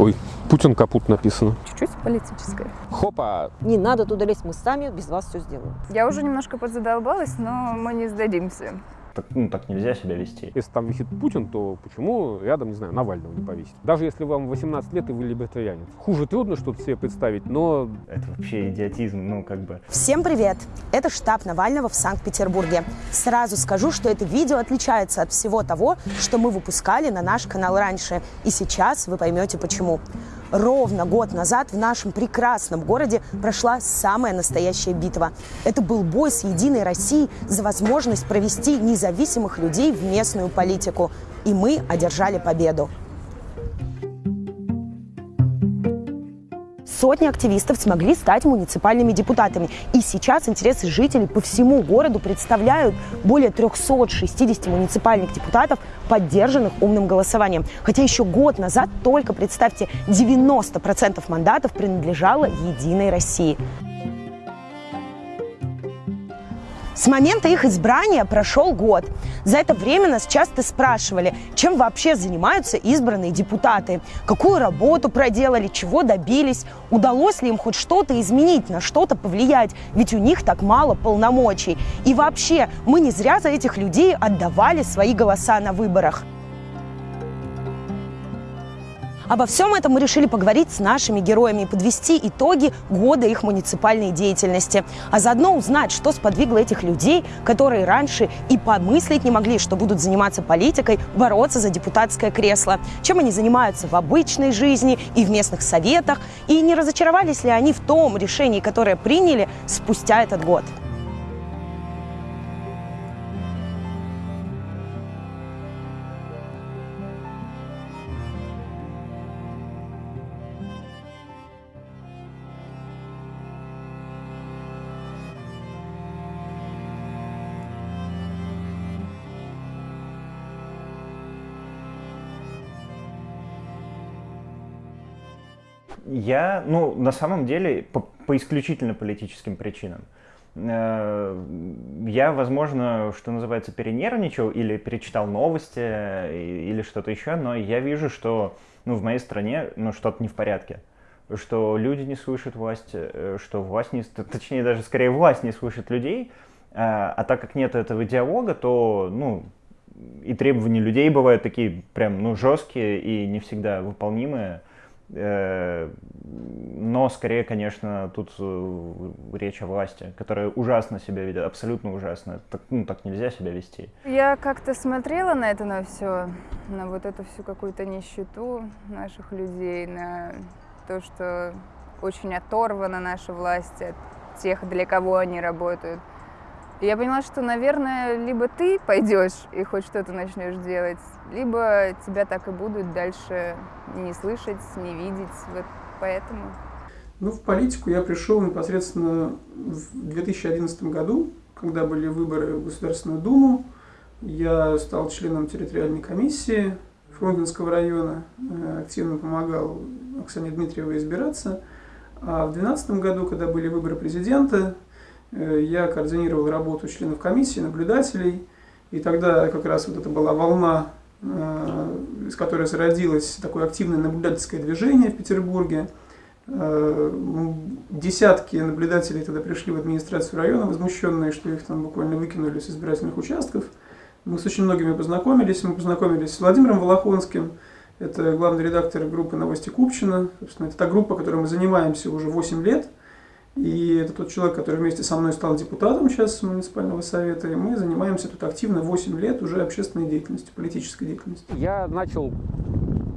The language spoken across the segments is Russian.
Ой, Путин капут написано. Чуть-чуть политическое. Хопа! Не надо туда лезть, мы сами без вас все сделаем. Я уже немножко подзадолбалась, но мы не сдадимся. Так, ну, так нельзя себя вести. Если там висит Путин, то почему рядом, не знаю, Навального не повесить? Даже если вам 18 лет и вы либертарианец. Хуже трудно что-то себе представить, но... Это вообще идиотизм, ну, как бы... Всем привет! Это штаб Навального в Санкт-Петербурге. Сразу скажу, что это видео отличается от всего того, что мы выпускали на наш канал раньше. И сейчас вы поймете почему. Ровно год назад в нашем прекрасном городе прошла самая настоящая битва. Это был бой с Единой Россией за возможность провести независимых людей в местную политику. И мы одержали победу. Сотни активистов смогли стать муниципальными депутатами. И сейчас интересы жителей по всему городу представляют более 360 муниципальных депутатов, поддержанных умным голосованием. Хотя еще год назад только, представьте, 90% мандатов принадлежало «Единой России». С момента их избрания прошел год. За это время нас часто спрашивали, чем вообще занимаются избранные депутаты, какую работу проделали, чего добились, удалось ли им хоть что-то изменить, на что-то повлиять, ведь у них так мало полномочий. И вообще, мы не зря за этих людей отдавали свои голоса на выборах. Обо всем этом мы решили поговорить с нашими героями и подвести итоги года их муниципальной деятельности. А заодно узнать, что сподвигло этих людей, которые раньше и помыслить не могли, что будут заниматься политикой, бороться за депутатское кресло. Чем они занимаются в обычной жизни и в местных советах. И не разочаровались ли они в том решении, которое приняли спустя этот год. Я, ну, на самом деле, по, по исключительно политическим причинам. Э, я, возможно, что называется, перенервничал или перечитал новости или что-то еще, но я вижу, что ну, в моей стране ну, что-то не в порядке. Что люди не слышат власть, э, что власть не... Точнее, даже скорее власть не слышит людей. А, а так как нет этого диалога, то, ну, и требования людей бывают такие прям, ну, жесткие и не всегда выполнимые. Э, но скорее, конечно, тут э, речь о власти, которая ужасно себя ведет, абсолютно ужасно. Так, ну, так нельзя себя вести. Я как-то смотрела на это, на все, на вот эту всю какую-то нищету наших людей, на то, что очень оторвана наша власть от тех, для кого они работают. И я поняла, что, наверное, либо ты пойдешь и хоть что-то начнешь делать, либо тебя так и будут дальше не слышать, не видеть. Вот поэтому. Ну, в политику я пришел непосредственно в 2011 году, когда были выборы в Государственную Думу. Я стал членом территориальной комиссии Фрунзенского района, э, активно помогал Оксане Дмитриевой избираться. А в 2012 году, когда были выборы президента, Э, я координировал работу членов комиссии, наблюдателей, и тогда как раз вот это была волна, из которой зародилось такое активное наблюдательское движение в Петербурге. Э, десятки наблюдателей тогда пришли в администрацию района, возмущенные, что их там буквально выкинули с избирательных участков. Мы с очень многими познакомились. Мы познакомились с Владимиром Волохонским, это главный редактор группы «Новости Купчина». Собственно, это та группа, которой мы занимаемся уже 8 лет – и это тот человек, который вместе со мной стал депутатом сейчас муниципального совета, и мы занимаемся тут активно 8 лет уже общественной деятельностью, политической деятельностью. Я начал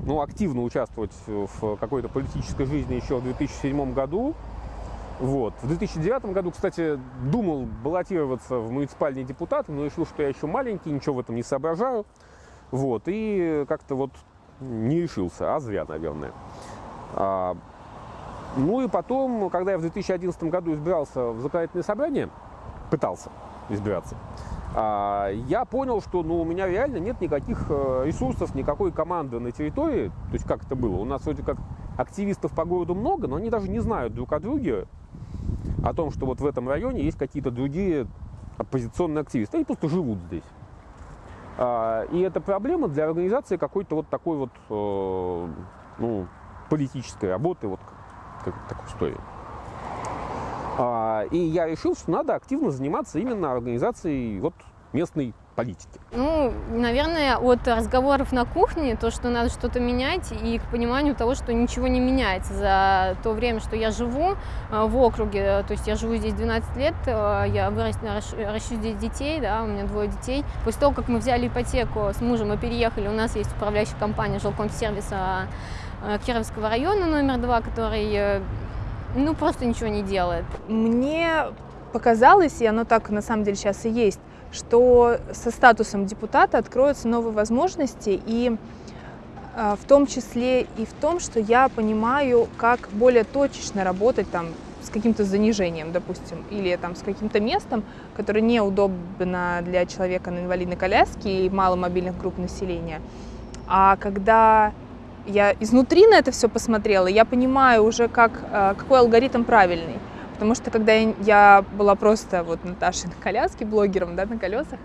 ну, активно участвовать в какой-то политической жизни еще в 2007 году. Вот. В 2009 году, кстати, думал баллотироваться в муниципальные депутаты, но решил, что я еще маленький, ничего в этом не соображаю. Вот. И как-то вот не решился, а зря, наверное. Ну и потом, когда я в 2011 году избирался в законодательное собрание, пытался избираться, а, я понял, что ну, у меня реально нет никаких э, ресурсов, никакой команды на территории. То есть как это было? У нас вроде как активистов по городу много, но они даже не знают друг о друге, о том, что вот в этом районе есть какие-то другие оппозиционные активисты. Они просто живут здесь. А, и это проблема для организации какой-то вот такой вот, э, ну, политической работы, вот как, такой истории. А, и я решил, что надо активно заниматься именно организацией вот местной политики? Ну, наверное, от разговоров на кухне, то, что надо что-то менять, и к пониманию того, что ничего не меняется за то время, что я живу э, в округе. То есть я живу здесь 12 лет, э, я вырос, ращу здесь детей, да, у меня двое детей. После того, как мы взяли ипотеку с мужем и переехали, у нас есть управляющая компания жилкомсервиса э, Кировского района номер два, который ну, просто ничего не делает. Мне показалось, и оно так на самом деле сейчас и есть, что со статусом депутата откроются новые возможности, и а, в том числе и в том, что я понимаю, как более точечно работать там с каким-то занижением, допустим, или там с каким-то местом, которое неудобно для человека на инвалидной коляске и маломобильных групп населения. А когда я изнутри на это все посмотрела, я понимаю уже, как, а, какой алгоритм правильный. Потому что когда я была просто вот Наташей на коляске, блогером, да, на колесах,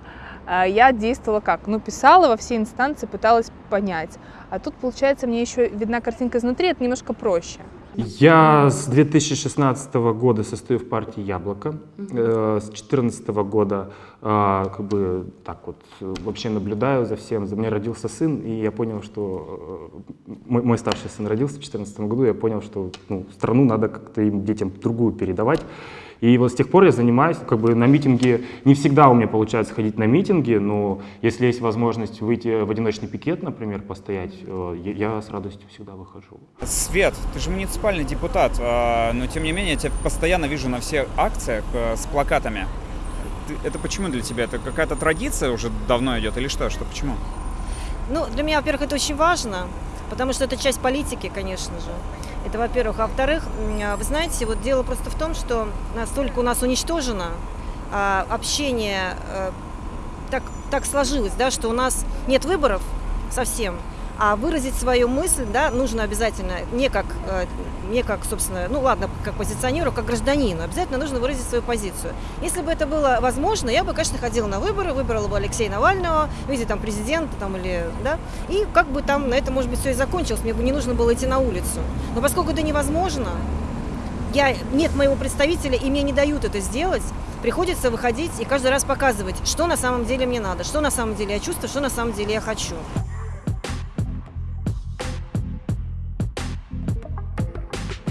а, я действовала как? Ну, писала во все инстанции, пыталась понять. А тут, получается, мне еще видна картинка изнутри, это немножко проще. Я с 2016 года состою в партии «Яблоко». Э, с 2014 года э, как бы так вот вообще наблюдаю за всем. За меня родился сын, и я понял, что э, мой, мой старший сын родился в 2014 году, я понял, что ну, страну надо как-то им детям другую передавать. И вот с тех пор я занимаюсь, как бы на митинги, не всегда у меня получается ходить на митинги, но если есть возможность выйти в одиночный пикет, например, постоять, э, я с радостью всегда выхожу. Свет, ты же муниципальный депутат, а, но тем не менее я тебя постоянно вижу на всех акциях э, с плакатами. Это почему для тебя? Это какая-то традиция уже давно идет или что? Что почему? Ну, для меня, во-первых, это очень важно, потому что это часть политики, конечно же. Это, во-первых. А во-вторых, а, вы знаете, вот дело просто в том, что настолько у нас уничтожено а, общение, а, так, так сложилось, да, что у нас нет выборов совсем, а выразить свою мысль, да, нужно обязательно не как, э, не как, собственно, ну ладно, как позиционеру, как гражданину, обязательно нужно выразить свою позицию. Если бы это было возможно, я бы, конечно, ходила на выборы, выбрала бы Алексея Навального, в виде там президента, там или, да, и как бы там на это, может быть, все и закончилось, мне бы не нужно было идти на улицу. Но поскольку это невозможно, я, нет моего представителя, и мне не дают это сделать, приходится выходить и каждый раз показывать, что на самом деле мне надо, что на самом деле я чувствую, что на самом деле я хочу.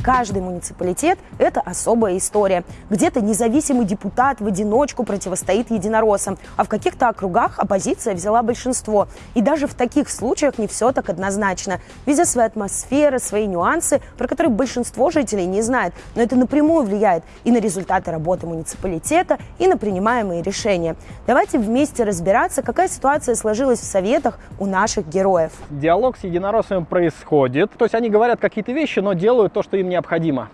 Каждый муниципалитет – это особая история. Где-то независимый депутат в одиночку противостоит единороссам, а в каких-то округах оппозиция взяла большинство. И даже в таких случаях не все так однозначно. Везде своя атмосфера, свои нюансы, про которые большинство жителей не знает. Но это напрямую влияет и на результаты работы муниципалитета, и на принимаемые решения. Давайте вместе разбираться, какая ситуация сложилась в советах у наших героев. Диалог с единороссами происходит. То есть они говорят какие-то вещи, но делают то, что им не необходимо.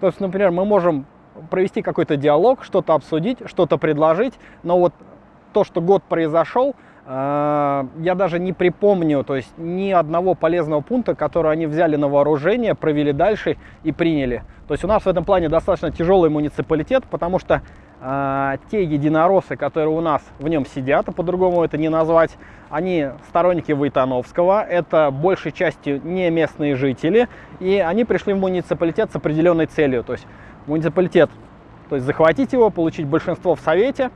То есть, например, мы можем провести какой-то диалог, что-то обсудить, что-то предложить, но вот то, что год произошел, э, я даже не припомню, то есть ни одного полезного пункта, который они взяли на вооружение, провели дальше и приняли. То есть у нас в этом плане достаточно тяжелый муниципалитет, потому что э, те единороссы, которые у нас в нем сидят, а по-другому это не назвать, они сторонники Войтановского, это большей частью не местные жители, и они пришли в муниципалитет с определенной целью. То есть муниципалитет, то есть захватить его, получить большинство в совете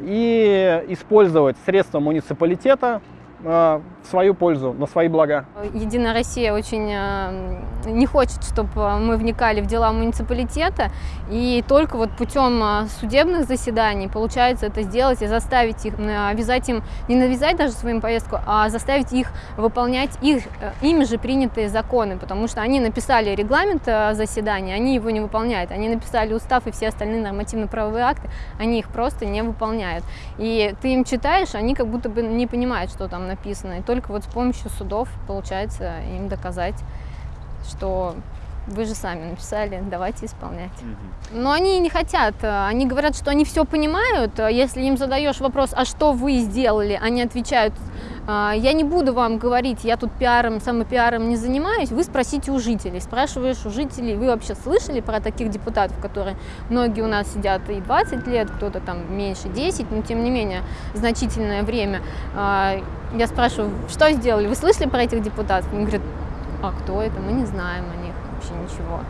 и использовать средства муниципалитета в свою пользу, на свои блага. Единая Россия очень э, не хочет, чтобы мы вникали в дела муниципалитета, и только вот путем э, судебных заседаний получается это сделать и заставить их, обязать им, не навязать даже свою повестку, а заставить их выполнять их, ими же принятые законы, потому что они написали регламент заседания, они его не выполняют, они написали устав и все остальные нормативно-правовые акты, они их просто не выполняют. И ты им читаешь, они как будто бы не понимают, что там написано. И только вот с помощью судов получается им доказать, что вы же сами написали, давайте исполнять. Но они не хотят. Они говорят, что они все понимают. Если им задаешь вопрос, а что вы сделали, они отвечают, «А, я не буду вам говорить, я тут пиаром, самопиаром не занимаюсь, вы спросите у жителей. Спрашиваешь у жителей, вы вообще слышали про таких депутатов, которые многие у нас сидят и 20 лет, кто-то там меньше 10, но тем не менее значительное время. А, я спрашиваю, что сделали, вы слышали про этих депутатов? Они говорят, а кто это, мы не знаем о них вообще ничего.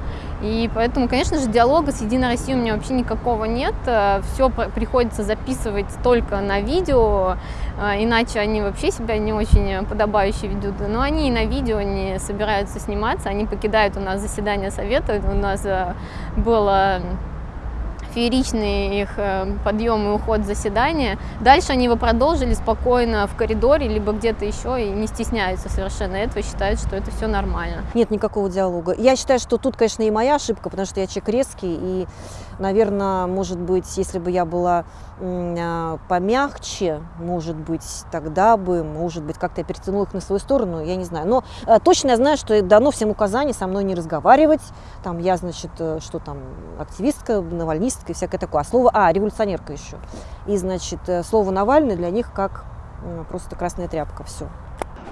И поэтому, конечно же, диалога с Единой Россией у меня вообще никакого нет. Э, Все приходится записывать только на видео, э, иначе они вообще себя не очень подобающе ведут. Но они и на видео не собираются сниматься, они покидают у нас заседание совета. У нас э, было фееричный их э, подъем и уход заседания. Дальше они его продолжили спокойно в коридоре, либо где-то еще, и не стесняются совершенно этого, считают, что это все нормально. Нет никакого диалога. Я считаю, что тут, конечно, и моя ошибка, потому что я человек резкий, и, наверное, может быть, если бы я была а, помягче, может быть, тогда бы, может быть, как-то я перетянула их на свою сторону, я не знаю. Но э, точно я знаю, что дано всем указания со мной не разговаривать. Там я, значит, э, что там, активистка, навальнистка и всякое такое. А слово, а, революционерка еще. И, значит, э, слово Навальный для них как просто красная тряпка, все.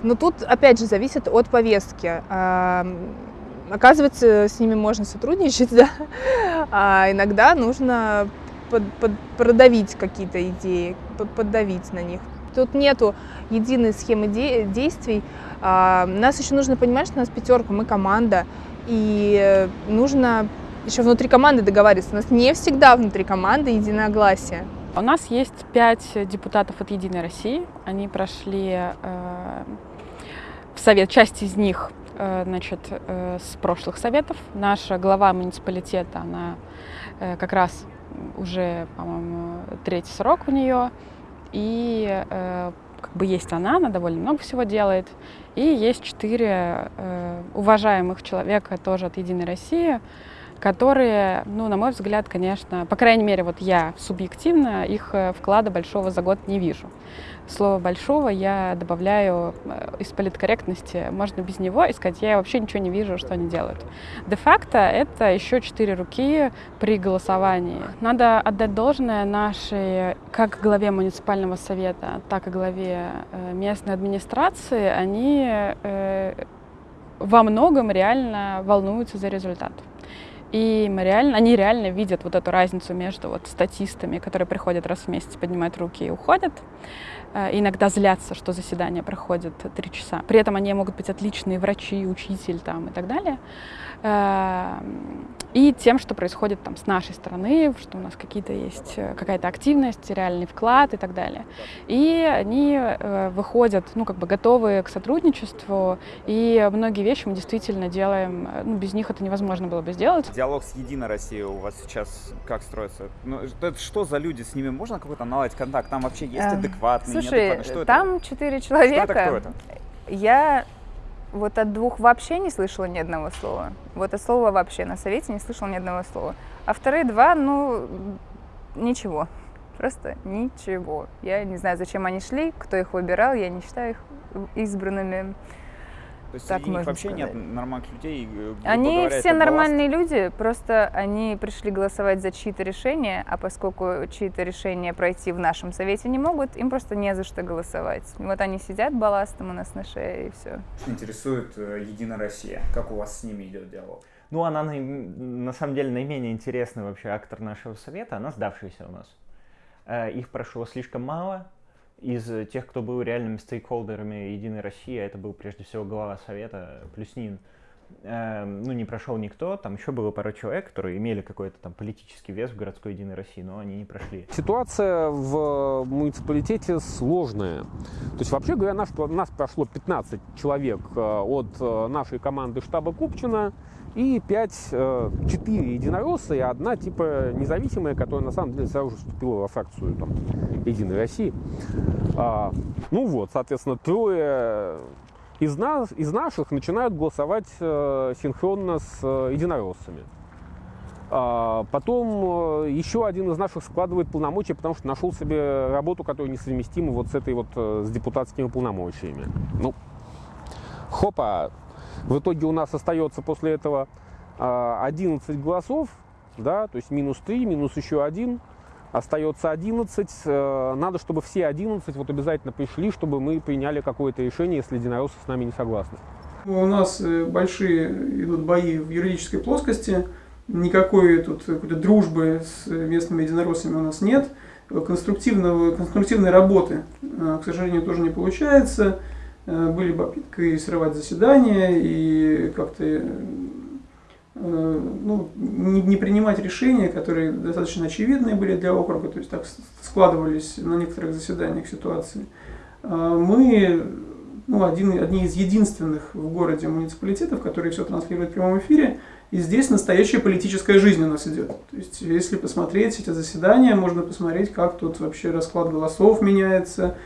Но тут, опять же, зависит от повестки. Оказывается, с ними можно сотрудничать, да, а иногда нужно под, под, продавить какие-то идеи, под, поддавить на них. Тут нету единой схемы де действий. А, нас еще нужно понимать, что у нас пятерка, мы команда, и нужно еще внутри команды договариваться. У нас не всегда внутри команды единогласие. У нас есть пять депутатов от Единой России. Они прошли э, в совет, часть из них э, значит, э, с прошлых советов. Наша глава муниципалитета, она э, как раз уже, по-моему, третий срок у нее. И э, как бы есть она, она довольно много всего делает. И есть четыре э, уважаемых человека тоже от «Единой России», которые, ну, на мой взгляд, конечно, по крайней мере, вот я субъективно их э, вклада большого за год не вижу слово «большого» я добавляю э, из политкорректности. Можно без него и сказать, я вообще ничего не вижу, что они делают. Де-факто это еще четыре руки при голосовании. Надо отдать должное нашей, как главе муниципального совета, так и главе э, местной администрации. Они э, во многом реально волнуются за результат. И мы реально, они реально видят вот эту разницу между вот статистами, которые приходят раз в месяц, поднимают руки и уходят, иногда злятся, что заседание проходит три часа. При этом они могут быть отличные врачи, учитель там, и так далее. Эм, и тем, что происходит там с нашей стороны, что у нас какие-то есть э, какая-то активность, реальный вклад и так далее. И они э, выходят, ну, как бы готовые к сотрудничеству, и многие вещи мы действительно делаем, ну, без них это невозможно было бы сделать. Диалог с Единой Россией у вас сейчас как строится? Ну, это что за люди? С ними можно какой-то наладить контакт? Там вообще есть эм, адекватные, Слушай, что там четыре человека. Что это, кто это? Я вот от двух вообще не слышала ни одного слова. Вот от слова вообще на совете не слышала ни одного слова. А вторые два, ну, ничего. Просто ничего. Я не знаю, зачем они шли, кто их выбирал, я не считаю их избранными. То есть так среди них вообще сказать. нет нормальных людей? Они говоря, все нормальные люди, просто они пришли голосовать за чьи-то решения, а поскольку чьи-то решения пройти в нашем совете не могут, им просто не за что голосовать. Вот они сидят балластом у нас на шее и все. Интересует э, Единая Россия. Как у вас с ними идет диалог? Ну, она на, на самом деле наименее интересный вообще актор нашего совета, она сдавшаяся у нас. Э, их прошло слишком мало, из тех, кто был реальными стейкхолдерами Единой России, а это был прежде всего глава совета Плюснин, э, ну, не прошел никто, там еще было пара человек, которые имели какой-то там политический вес в городской Единой России, но они не прошли. Ситуация в муниципалитете сложная. То есть, вообще говоря, нас, нас прошло 15 человек э, от э, нашей команды штаба Купчина, и 5, 4 единоросса и одна типа независимая, которая на самом деле сразу же вступила во фракцию там, Единой России. А, ну вот, соответственно, трое из, нас, из наших начинают голосовать э, синхронно с э, единороссами. А, потом э, еще один из наших складывает полномочия, потому что нашел себе работу, которая несовместима вот с этой вот э, с депутатскими полномочиями. Ну, хопа, в итоге у нас остается после этого 11 а, голосов, да, то есть минус 3, минус еще 1, остается 11. Э, надо, чтобы все 11 вот обязательно пришли, чтобы мы приняли какое-то решение, если единороссы с нами не согласны. У нас э, большие идут бои в юридической плоскости. Никакой тут какой-то дружбы с местными единороссами у нас нет. Конструктивного, конструктивной работы, э, к сожалению, тоже не получается. Э, были попытки срывать заседания и как-то э, ну, не, не принимать решения, которые достаточно очевидные были для округа, то есть так складывались на некоторых заседаниях ситуации. А мы ну, один, одни из единственных в городе муниципалитетов, которые все транслируют в прямом эфире, и здесь настоящая политическая жизнь у нас идет. То есть, если посмотреть эти заседания, можно посмотреть, как тут вообще расклад голосов меняется,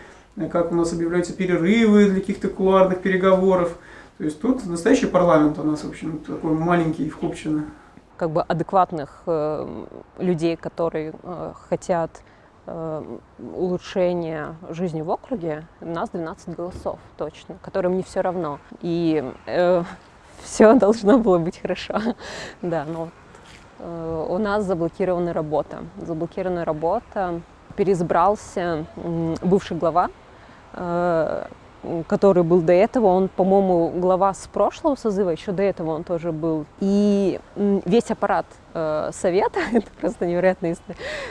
как у нас объявляются перерывы для каких-то кулуарных переговоров. То есть тут настоящий парламент у нас, в общем, такой маленький в Купчино. Как бы адекватных э, людей, которые э, хотят э, улучшения жизни в округе, у нас 12 голосов точно, которым не все равно. И э, все должно было быть хорошо. Да, но э, у нас заблокирована работа. Заблокирована работа. Переизбрался э, бывший глава э, который был до этого, он, по-моему, глава с прошлого созыва, еще до этого он тоже был. И весь аппарат э, совета, это просто невероятная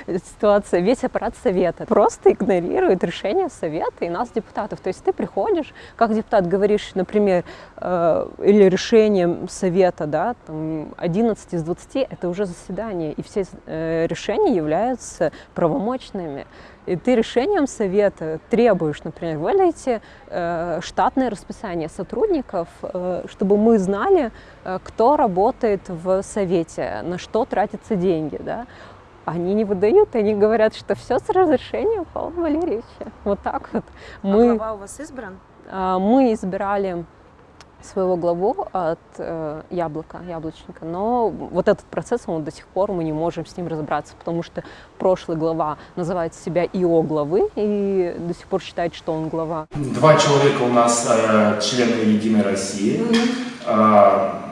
ситуация, весь аппарат совета. Просто игнорирует решение совета и нас, депутатов. То есть ты приходишь, как депутат говоришь, например, э, или решением совета, да, там 11 из 20, это уже заседание, и все э, решения являются правомочными. И ты решением совета требуешь, например, выдайте э, штатное расписание сотрудников, э, чтобы мы знали, э, кто работает в совете, на тратятся деньги, да. Они не выдают, они говорят, что все с разрешением Павла Валерьевича. Вот так вот. А мы, глава у вас избран? Э, мы избирали своего главу от э, яблока, яблочника, но вот этот процесс, он до сих пор мы не можем с ним разобраться, потому что прошлый глава называет себя ИО главы и до сих пор считает, что он глава. Два человека у нас э, члены Единой России. Э,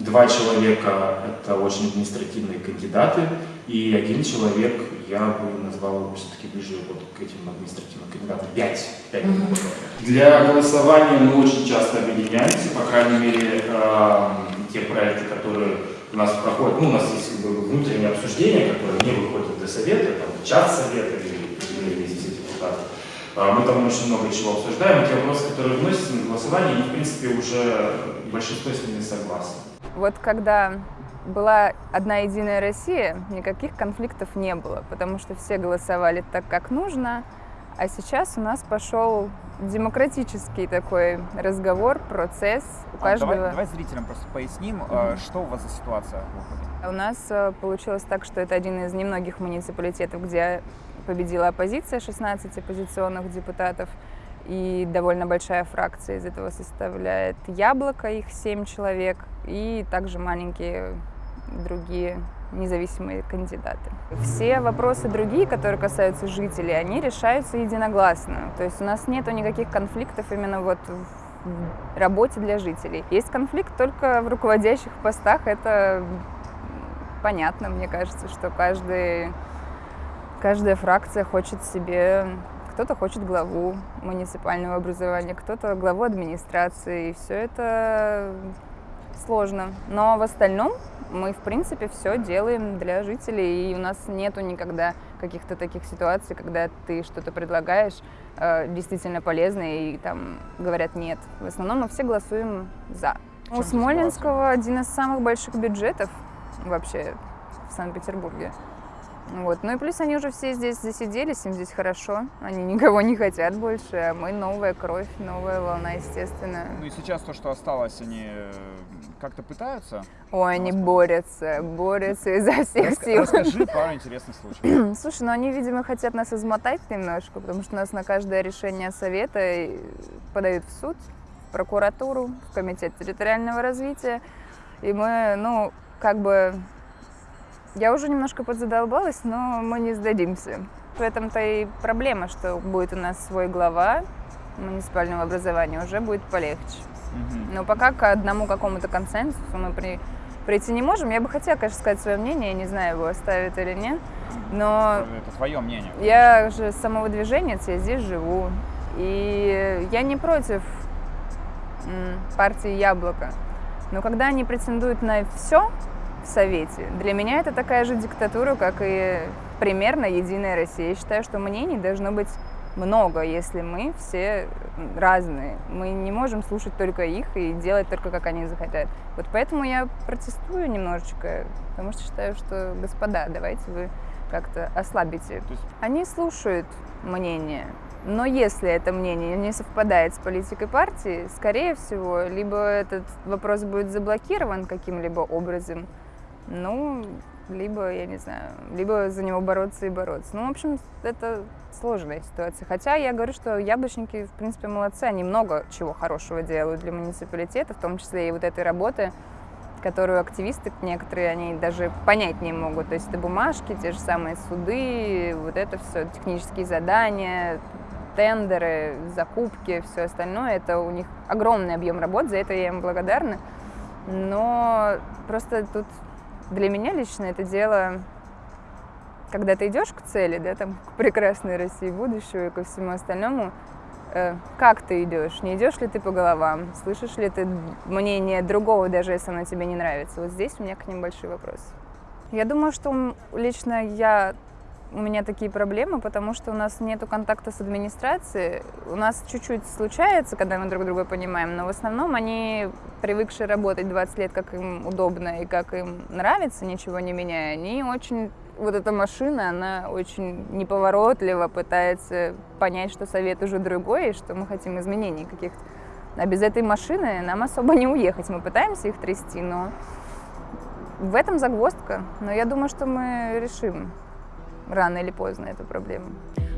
два человека – это очень административные кандидаты, и один человек я бы назвал его все-таки ближе вот к этим административным кандидатам. Пять. Пять mm -hmm. Для голосования мы очень часто объединяемся, по крайней мере, э, те проекты, которые у нас проходят, ну, у нас есть как бы, внутреннее обсуждение, которое не выходит до совета, там, чат совета или, или здесь депутатов. Э, мы там очень много чего обсуждаем, те вопросы, которые вносятся на голосование, и, в принципе, уже большинство с ними согласны. Вот когда была одна единая Россия, никаких конфликтов не было, потому что все голосовали так, как нужно. А сейчас у нас пошел демократический такой разговор, процесс. У а, каждого... давай, давай зрителям просто поясним, mm-hmm. что у вас за ситуация в округе. У нас э, получилось так, что это один из немногих муниципалитетов, где победила оппозиция, 16 оппозиционных депутатов и довольно большая фракция из этого составляет Яблоко, их семь человек, и также маленькие другие независимые кандидаты. Все вопросы другие, которые касаются жителей, они решаются единогласно. То есть у нас нет никаких конфликтов именно вот в работе для жителей. Есть конфликт только в руководящих постах. Это понятно, мне кажется, что каждый, каждая фракция хочет себе кто-то хочет главу муниципального образования, кто-то главу администрации. И все это сложно. Но в остальном мы, в принципе, все делаем для жителей, и у нас нету никогда каких-то таких ситуаций, когда ты что-то предлагаешь э, действительно полезное, и там говорят нет. В основном мы все голосуем за. У Смоленского один из самых больших бюджетов вообще в Санкт-Петербурге. Вот. Ну и плюс они уже все здесь засиделись, им здесь хорошо, они никого не хотят больше, а мы новая кровь, новая волна, естественно. Ну и сейчас то, что осталось, они э, как-то пытаются? Ой, они борются, борются изо всех Рас- сил. Расскажи пару интересных случаев. Слушай, ну они, видимо, хотят нас измотать немножко, потому что нас на каждое решение совета подают в суд, в прокуратуру, в комитет территориального развития, и мы, ну, как бы я уже немножко подзадолбалась, но мы не сдадимся. В этом-то и проблема, что будет у нас свой глава муниципального образования, уже будет полегче. Угу. Но пока к одному какому-то консенсусу мы при, прийти не можем. Я бы хотела, конечно, сказать свое мнение, я не знаю, его оставит или нет, но... Это твое мнение. Я же самого движения, я здесь живу, и я не против партии «Яблоко». Но когда они претендуют на все, Совете. Для меня это такая же диктатура, как и примерно Единая Россия. Я считаю, что мнений должно быть много, если мы все разные. Мы не можем слушать только их и делать только, как они захотят. Вот поэтому я протестую немножечко, потому что считаю, что, господа, давайте вы как-то ослабите. Они слушают мнение, но если это мнение не совпадает с политикой партии, скорее всего, либо этот вопрос будет заблокирован каким-либо образом, ну, либо, я не знаю, либо за него бороться и бороться. Ну, в общем, это сложная ситуация. Хотя я говорю, что яблочники, в принципе, молодцы, они много чего хорошего делают для муниципалитета, в том числе и вот этой работы, которую активисты некоторые, они даже понять не могут. То есть это бумажки, те же самые суды, вот это все, технические задания, тендеры, закупки, все остальное. Это у них огромный объем работ, за это я им благодарна. Но просто тут для меня лично это дело, когда ты идешь к цели, да, там, к прекрасной России будущего и ко всему остальному, э, как ты идешь? Не идешь ли ты по головам? Слышишь ли ты мнение другого, даже если оно тебе не нравится? Вот здесь у меня к ним большой вопрос. Я думаю, что лично я у меня такие проблемы, потому что у нас нет контакта с администрацией. У нас чуть-чуть случается, когда мы друг друга понимаем, но в основном они, привыкшие работать 20 лет, как им удобно и как им нравится, ничего не меняя, они очень... Вот эта машина, она очень неповоротливо пытается понять, что совет уже другой, и что мы хотим изменений каких-то. А без этой машины нам особо не уехать. Мы пытаемся их трясти, но в этом загвоздка. Но я думаю, что мы решим рано или поздно эту проблему.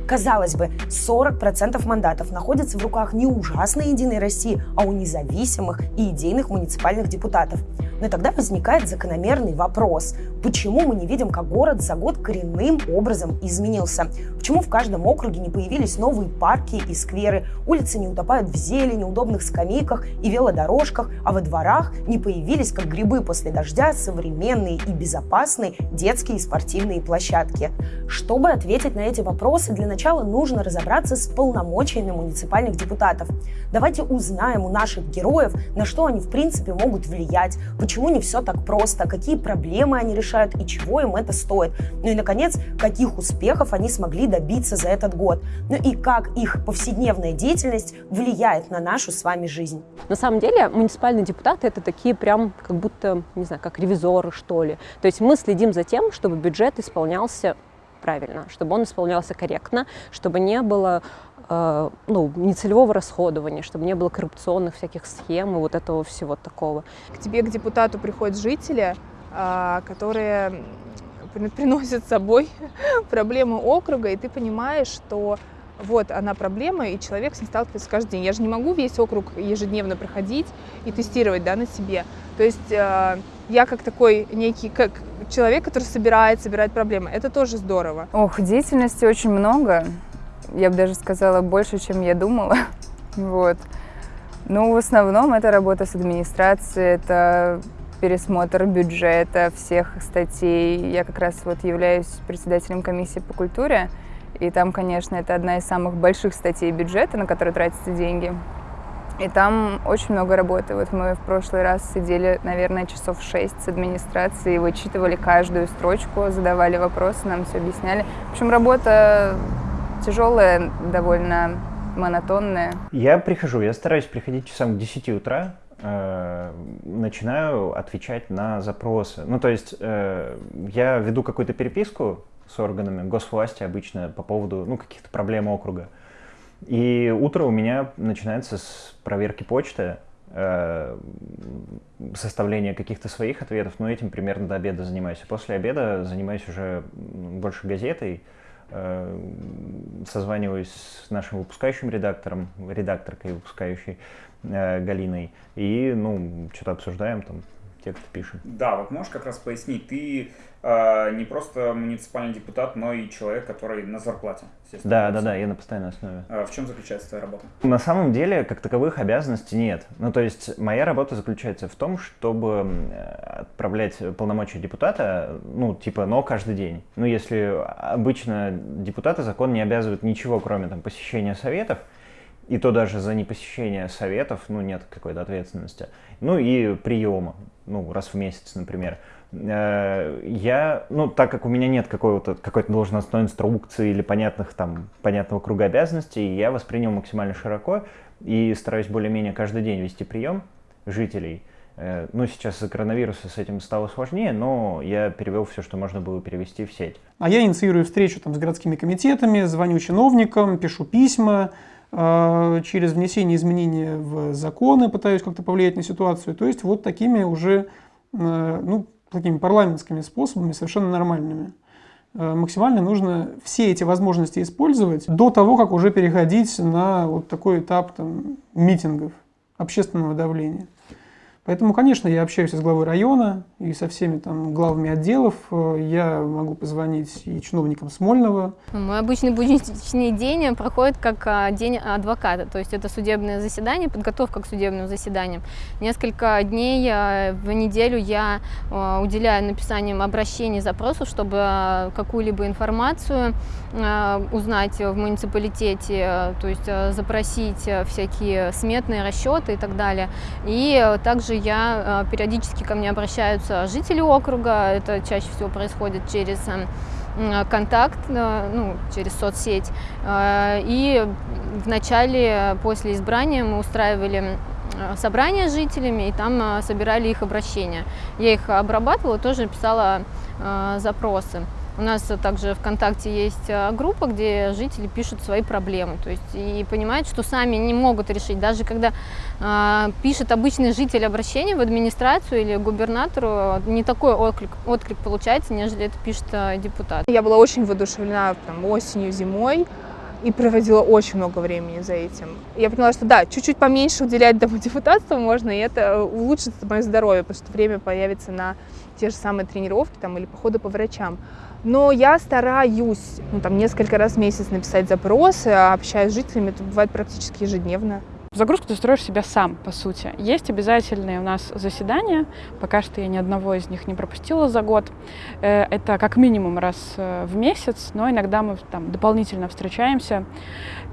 Казалось бы, 40% мандатов находятся в руках не ужасной Единой России, а у независимых и идейных муниципальных депутатов. Но тогда возникает закономерный вопрос. Почему мы не видим, как город за год коренным образом изменился? Почему в каждом округе не появились новые парки и скверы, улицы не утопают в зелени, удобных скамейках и велодорожках, а во дворах не появились, как грибы после дождя, современные и безопасные детские и спортивные площадки? Чтобы ответить на эти вопросы, для начала нужно разобраться с полномочиями муниципальных депутатов. Давайте узнаем у наших героев, на что они в принципе могут влиять, почему не все так просто, какие проблемы они решают и чего им это стоит. Ну и, наконец, каких успехов они смогли добиться за этот год. Ну и как их повседневная деятельность влияет на нашу с вами жизнь. На самом деле муниципальные депутаты это такие прям как будто, не знаю, как ревизоры что ли. То есть мы следим за тем, чтобы бюджет исполнялся правильно, чтобы он исполнялся корректно, чтобы не было э, ну, нецелевого расходования, чтобы не было коррупционных всяких схем и вот этого всего такого. К тебе, к депутату, приходят жители, а, которые при- приносят с собой проблемы округа, и ты понимаешь, что вот она проблема, и человек с ней сталкивается каждый день. Я же не могу весь округ ежедневно проходить и тестировать да, на себе. То есть э, я как такой некий как человек, который собирает, собирает проблемы. Это тоже здорово. Ох, деятельности очень много. Я бы даже сказала больше, чем я думала. Вот. Ну, в основном это работа с администрацией, это пересмотр бюджета всех статей. Я как раз вот являюсь председателем комиссии по культуре, и там, конечно, это одна из самых больших статей бюджета, на которые тратятся деньги. И там очень много работы. Вот мы в прошлый раз сидели, наверное, часов шесть с администрацией, вычитывали каждую строчку, задавали вопросы, нам все объясняли. В общем, работа тяжелая, довольно монотонная. Я прихожу, я стараюсь приходить часам к 10 утра, э, начинаю отвечать на запросы. Ну, то есть э, я веду какую-то переписку с органами госвласти обычно по поводу ну, каких-то проблем округа. И утро у меня начинается с проверки почты, э, составления каких-то своих ответов, но этим примерно до обеда занимаюсь. И после обеда занимаюсь уже больше газетой, э, созваниваюсь с нашим выпускающим редактором, редакторкой выпускающей э, Галиной, и, ну, что-то обсуждаем, там, текст пишем. Да, вот можешь как раз пояснить, ты не просто муниципальный депутат, но и человек, который на зарплате. Да, да, да, я на постоянной основе. Э, В чем заключается твоя работа? На самом деле, как таковых обязанностей нет. Ну, то есть, моя работа заключается в том, чтобы м, отправлять полномочия депутата, ну, типа, но каждый день. Ну, если обычно депутаты закон не обязывают ничего, кроме там посещения советов, и то даже за непосещение советов, ну, нет какой-то ответственности. Ну и приема, ну, раз в месяц, например. Э, я, ну, так как у меня нет какой-то какой-то должностной инструкции или понятных там, понятного круга обязанностей, я воспринял максимально широко и стараюсь более-менее каждый день вести прием жителей. Э, ну, сейчас из-за коронавируса с этим стало сложнее, но я перевел все, что можно было перевести в сеть. А я инициирую встречу там, с городскими комитетами, звоню чиновникам, пишу письма, э, через внесение изменений в законы пытаюсь как-то повлиять на ситуацию. То есть вот такими уже, ну, такими парламентскими способами, совершенно нормальными. Э, максимально нужно все эти возможности использовать до того, как уже переходить на вот такой этап там, митингов, общественного давления. Поэтому, конечно, я общаюсь с главой района и со всеми там главами отделов. Я могу позвонить и чиновникам Смольного. Мой обычный будничный день проходит как а, день адвоката, то есть это судебное заседание, подготовка к судебным заседаниям. Несколько дней а, в неделю я а, уделяю написанием обращений, запросов, чтобы какую-либо информацию узнать в муниципалитете, то есть запросить всякие сметные расчеты и так далее. И также также я э, периодически ко мне обращаются жители округа, это чаще всего происходит через э, контакт, э, ну, через соцсеть. И в начале, после избрания мы устраивали собрание с жителями, и там собирали их обращения. Я их обрабатывала, тоже писала запросы. У нас также ВКонтакте есть э, группа, где жители пишут свои проблемы, то есть и понимают, что сами не могут решить. Даже когда э, пишет обычный житель обращение в администрацию или губернатору, не такой отклик, отклик получается, нежели это пишет э, депутат. Я была очень воодушевлена там, осенью, зимой и проводила очень много времени за этим. Я поняла, что да, чуть-чуть поменьше уделять тому депутатству можно, и это улучшит мое здоровье, потому что время появится на те же самые тренировки там, или походы по врачам. Но я стараюсь ну, там, несколько раз в месяц написать запросы, а общаюсь с жителями, это бывает практически ежедневно. Загрузку ты строишь себя сам, по сути. Есть обязательные у нас заседания, пока что я ни одного из них не пропустила за год. Э, это как минимум раз э, в месяц, но иногда мы там дополнительно встречаемся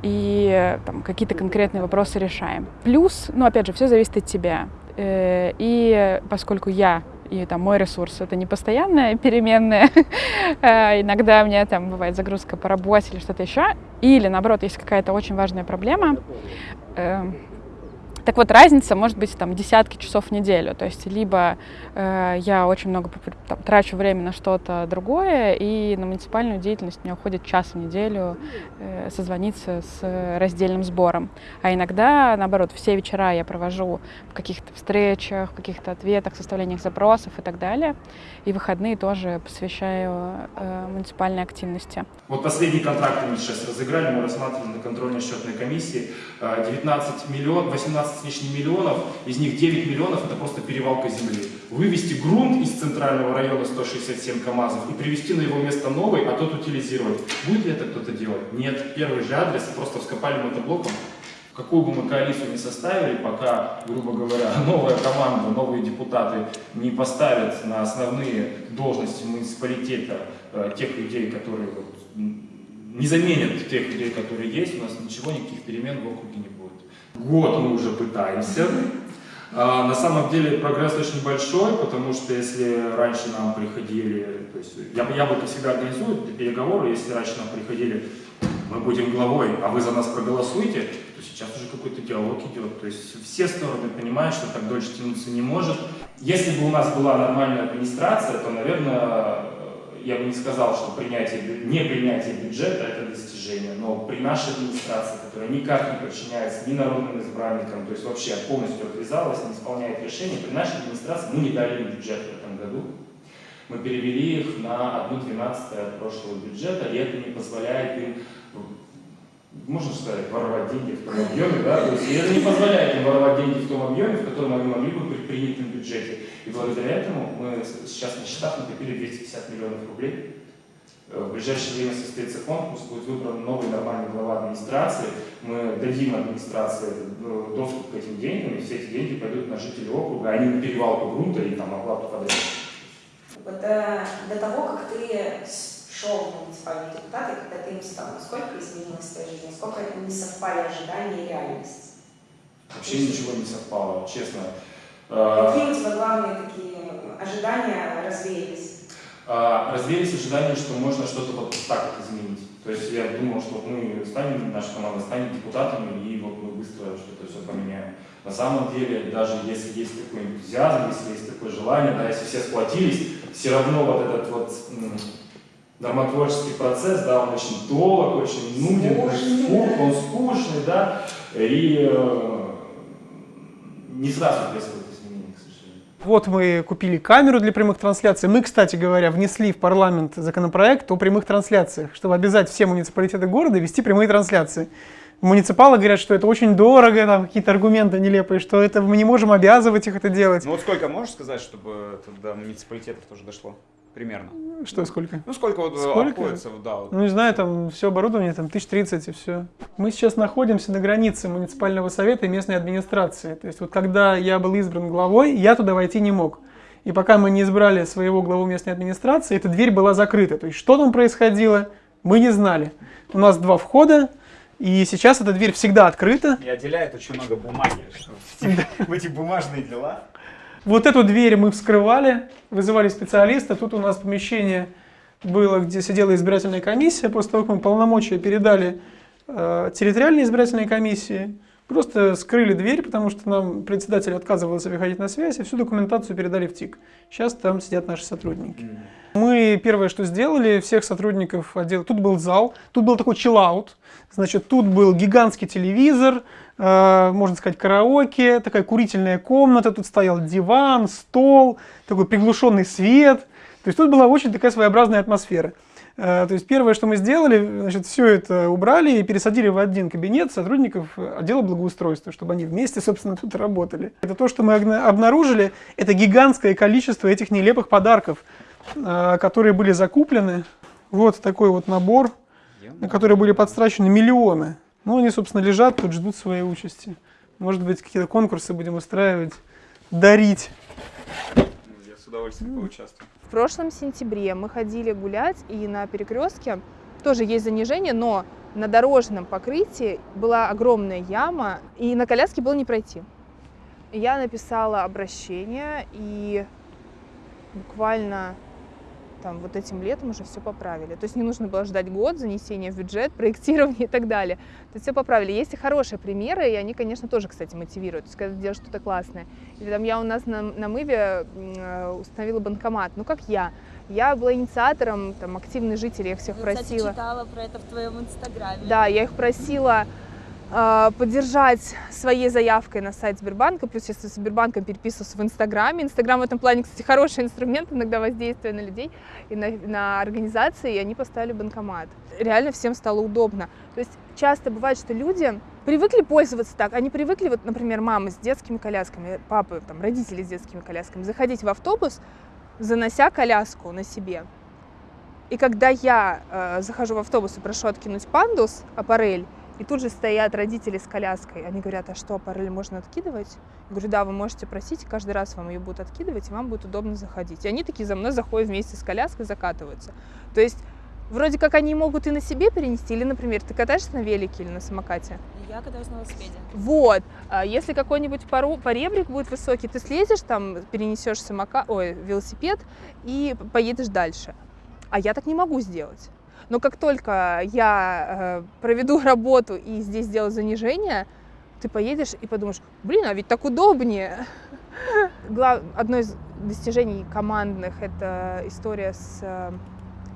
и там, какие-то конкретные вопросы решаем. Плюс, ну опять же, все зависит от тебя. Э, и поскольку я и там мой ресурс это не постоянная переменная. А, иногда у меня там бывает загрузка по работе или что-то еще. Или наоборот, есть какая-то очень важная проблема. Так вот, разница может быть там десятки часов в неделю. То есть либо э, я очень много там, трачу время на что-то другое, и на муниципальную деятельность мне уходит час в неделю э, созвониться с раздельным сбором. А иногда, наоборот, все вечера я провожу в каких-то встречах, в каких-то ответах, составлениях запросов и так далее. И выходные тоже посвящаю э, муниципальной активности. Вот последний контракт мы сейчас разыграли, мы рассматривали на контрольной счетной комиссии 19 миллионов, 18 с лишним миллионов, из них 9 миллионов это просто перевалка земли. Вывести грунт из центрального района 167 КАМАЗов и привести на его место новый, а тот утилизировать. Будет ли это кто-то делать? Нет. Первый же адрес просто вскопали мотоблоком. Какую бы мы коалицию не составили, пока, грубо говоря, новая команда, новые депутаты не поставят на основные должности муниципалитета э, тех людей, которые вот, не заменят тех людей, которые есть, у нас ничего, никаких перемен в округе не будет. Год мы уже пытаемся. А, на самом деле прогресс очень большой, потому что если раньше нам приходили, то есть я, Яблоко всегда организует переговоры, если раньше нам приходили, мы будем главой, а вы за нас проголосуете, то сейчас уже какой-то диалог идет. То есть все стороны понимают, что так дольше тянуться не может. Если бы у нас была нормальная администрация, то, наверное, я бы не сказал, что принятие, не принятие бюджета – это достижение, но при нашей администрации, которая никак не подчиняется ни народным избранникам, то есть вообще полностью отвязалась, не исполняет решения, при нашей администрации мы не дали им бюджет в этом году. Мы перевели их на 1,12 от прошлого бюджета, и это не позволяет им можно сказать, воровать деньги в том объеме, да, то есть это не позволяет им воровать деньги в том объеме, в котором они могли бы при принятом бюджете. И благодаря этому мы сейчас на счетах накопили 250 миллионов рублей. Э, в ближайшее время состоится конкурс, будет выбран новый нормальный глава администрации. Мы дадим администрации э, доступ к этим деньгам, и все эти деньги пойдут на жителей округа, а не на перевалку грунта и там оплату подряд. Вот, э, до того, как ты шел в муниципальные депутаты, когда ты им стал? Насколько изменилась твоя жизнь? Насколько не совпали ожидания и реальность? Вообще ничего не совпало, честно. Какие у тебя главные такие ожидания развеялись? А, развеялись ожидания, что можно что-то вот так вот изменить. То есть я думал, что мы станем, наша команда станет депутатами, и вот мы быстро что-то все поменяем. На самом деле, даже если есть такой энтузиазм, если есть такое желание, да, если все сплотились, все равно вот этот вот нормотворческий процесс, да, он очень долг, очень нуден, скучный, он скучный, да, и э, не сразу происходит изменение, к сожалению. Вот мы купили камеру для прямых трансляций. Мы, кстати говоря, внесли в парламент законопроект о прямых трансляциях, чтобы обязать все муниципалитеты города вести прямые трансляции. Муниципалы говорят, что это очень дорого, там какие-то аргументы нелепые, что это мы не можем обязывать их это делать. Ну вот сколько можешь сказать, чтобы это до муниципалитетов тоже дошло? Примерно. Что, сколько? Ну сколько вот сколько? обходится, да. Вот. Ну не знаю, там все оборудование, там 1030 и все. Мы сейчас находимся на границе муниципального совета и местной администрации. То есть вот когда я был избран главой, я туда войти не мог. И пока мы не избрали своего главу местной администрации, эта дверь была закрыта. То есть что там происходило, мы не знали. У нас два входа, и сейчас эта дверь всегда открыта. И отделяет очень много бумаги, что в эти бумажные дела. Вот эту дверь мы вскрывали, вызывали специалиста. Тут у нас помещение было, где сидела избирательная комиссия. После того, как мы полномочия передали э, территориальной избирательной комиссии, просто скрыли дверь, потому что нам председатель отказывался выходить на связь, и всю документацию передали в ТИК. Сейчас там сидят наши сотрудники. Мы первое, что сделали, всех сотрудников отдела, тут был зал, тут был такой чиллаут, значит, тут был гигантский телевизор, можно сказать, караоке, такая курительная комната, тут стоял диван, стол, такой приглушенный свет. То есть тут была очень такая своеобразная атмосфера. Э, то есть первое, что мы сделали, значит, все это убрали и пересадили в один кабинет сотрудников отдела благоустройства, чтобы они вместе, собственно, тут работали. Это то, что мы обнаружили, это гигантское количество этих нелепых подарков, э, которые были закуплены. Вот такой вот набор, на который были подстрачены миллионы. Ну, они, собственно, лежат тут, ждут своей участи. Может быть, какие-то конкурсы будем устраивать, дарить. Я с удовольствием поучаствую. В прошлом сентябре мы ходили гулять, и на перекрестке тоже есть занижение, но на дорожном покрытии была огромная яма, и на коляске было не пройти. Я написала обращение, и буквально там, вот этим летом уже все поправили. То есть не нужно было ждать год, занесения в бюджет, проектирование и так далее. То есть все поправили. Есть и хорошие примеры, и они, конечно, тоже, кстати, мотивируют. То есть когда ты делаешь что-то классное. Или там я у нас на, на Мыве э, установила банкомат. Ну, как я. Я была инициатором, там, активный житель, я их всех я, просила. Кстати, читала про это в твоем инстаграме. Да, я их просила поддержать своей заявкой на сайт Сбербанка, плюс если с Сбербанком переписываться в Инстаграме. Инстаграм в этом плане, кстати, хороший инструмент иногда воздействия на людей и на, на организации, и они поставили банкомат. Реально всем стало удобно. То есть часто бывает, что люди привыкли пользоваться так, они привыкли, вот, например, мамы с детскими колясками, папы, там, родители с детскими колясками, заходить в автобус, занося коляску на себе. И когда я э, захожу в автобус и прошу откинуть пандус, аппарель, и тут же стоят родители с коляской. Они говорят, а что, параллель можно откидывать? Я говорю, да, вы можете просить, каждый раз вам ее будут откидывать, и вам будет удобно заходить. И они такие за мной заходят вместе с коляской, закатываются. То есть вроде как они могут и на себе перенести, или, например, ты катаешься на велике или на самокате? Я катаюсь на велосипеде. Вот. А если какой-нибудь пору, поребрик будет высокий, ты слезешь там, перенесешь самока... Ой, велосипед и поедешь дальше. А я так не могу сделать. Но как только я э, проведу работу и здесь сделаю занижение, ты поедешь и подумаешь, блин, а ведь так удобнее. Глав... Одно из достижений командных – это история с э,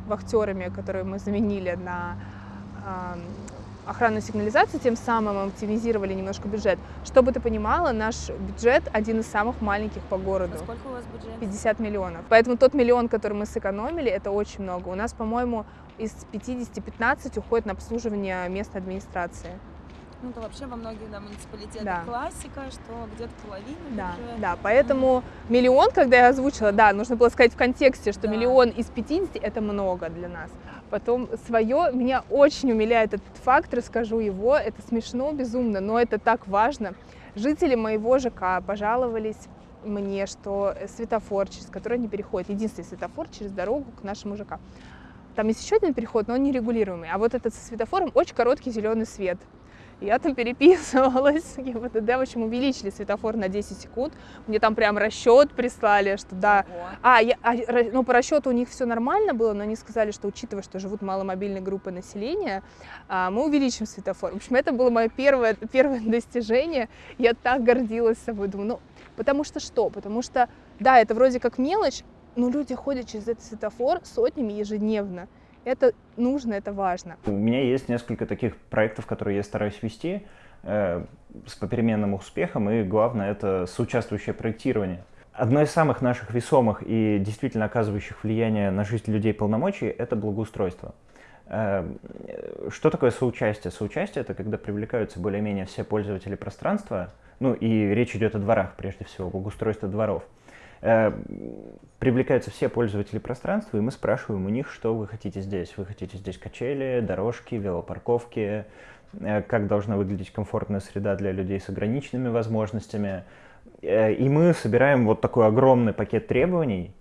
вахтерами, которые мы заменили на э, охранную сигнализацию, тем самым оптимизировали немножко бюджет. Чтобы ты понимала, наш бюджет один из самых маленьких по городу. А сколько у вас бюджет? 50 миллионов. Поэтому тот миллион, который мы сэкономили, это очень много. У нас, по-моему, из 50 15 уходит на обслуживание местной администрации. Ну, это вообще во многих да, муниципалитетах да. классика, что где-то половина да, бюджета. Да, поэтому mm. миллион, когда я озвучила, да, нужно было сказать в контексте, что да. миллион из 50 это много для нас. Потом свое, меня очень умиляет этот факт, расскажу его, это смешно, безумно, но это так важно. Жители моего ЖК пожаловались мне, что светофор, через который они переходят, единственный светофор через дорогу к нашему ЖК, Там есть еще один переход, но он нерегулируемый. А вот этот со светофором очень короткий зеленый свет. Я там переписывалась с ГИБДД, в общем, увеличили светофор на 10 секунд. Мне там прям расчет прислали, что да. А, я, а, ну, по расчету у них все нормально было, но они сказали, что учитывая, что живут маломобильные группы населения, а, мы увеличим светофор. В общем, это было мое первое, первое достижение. Я так гордилась собой. Думаю, ну, потому что что? Потому что, да, это вроде как мелочь, но люди ходят через этот светофор сотнями ежедневно. Это нужно, это важно. У меня есть несколько таких проектов, которые я стараюсь вести э, с попеременным успехом, и главное это соучаствующее проектирование. Одно из самых наших весомых и действительно оказывающих влияние на жизнь людей полномочий – это благоустройство. Э, что такое соучастие? Соучастие – это когда привлекаются более-менее все пользователи пространства, ну и речь идет о дворах прежде всего, благоустройство дворов – привлекаются все пользователи пространства, и мы спрашиваем у них, что вы хотите здесь. Вы хотите здесь качели, дорожки, велопарковки, э, как должна выглядеть комфортная среда для людей с ограниченными возможностями. Э, и мы собираем вот такой огромный пакет требований,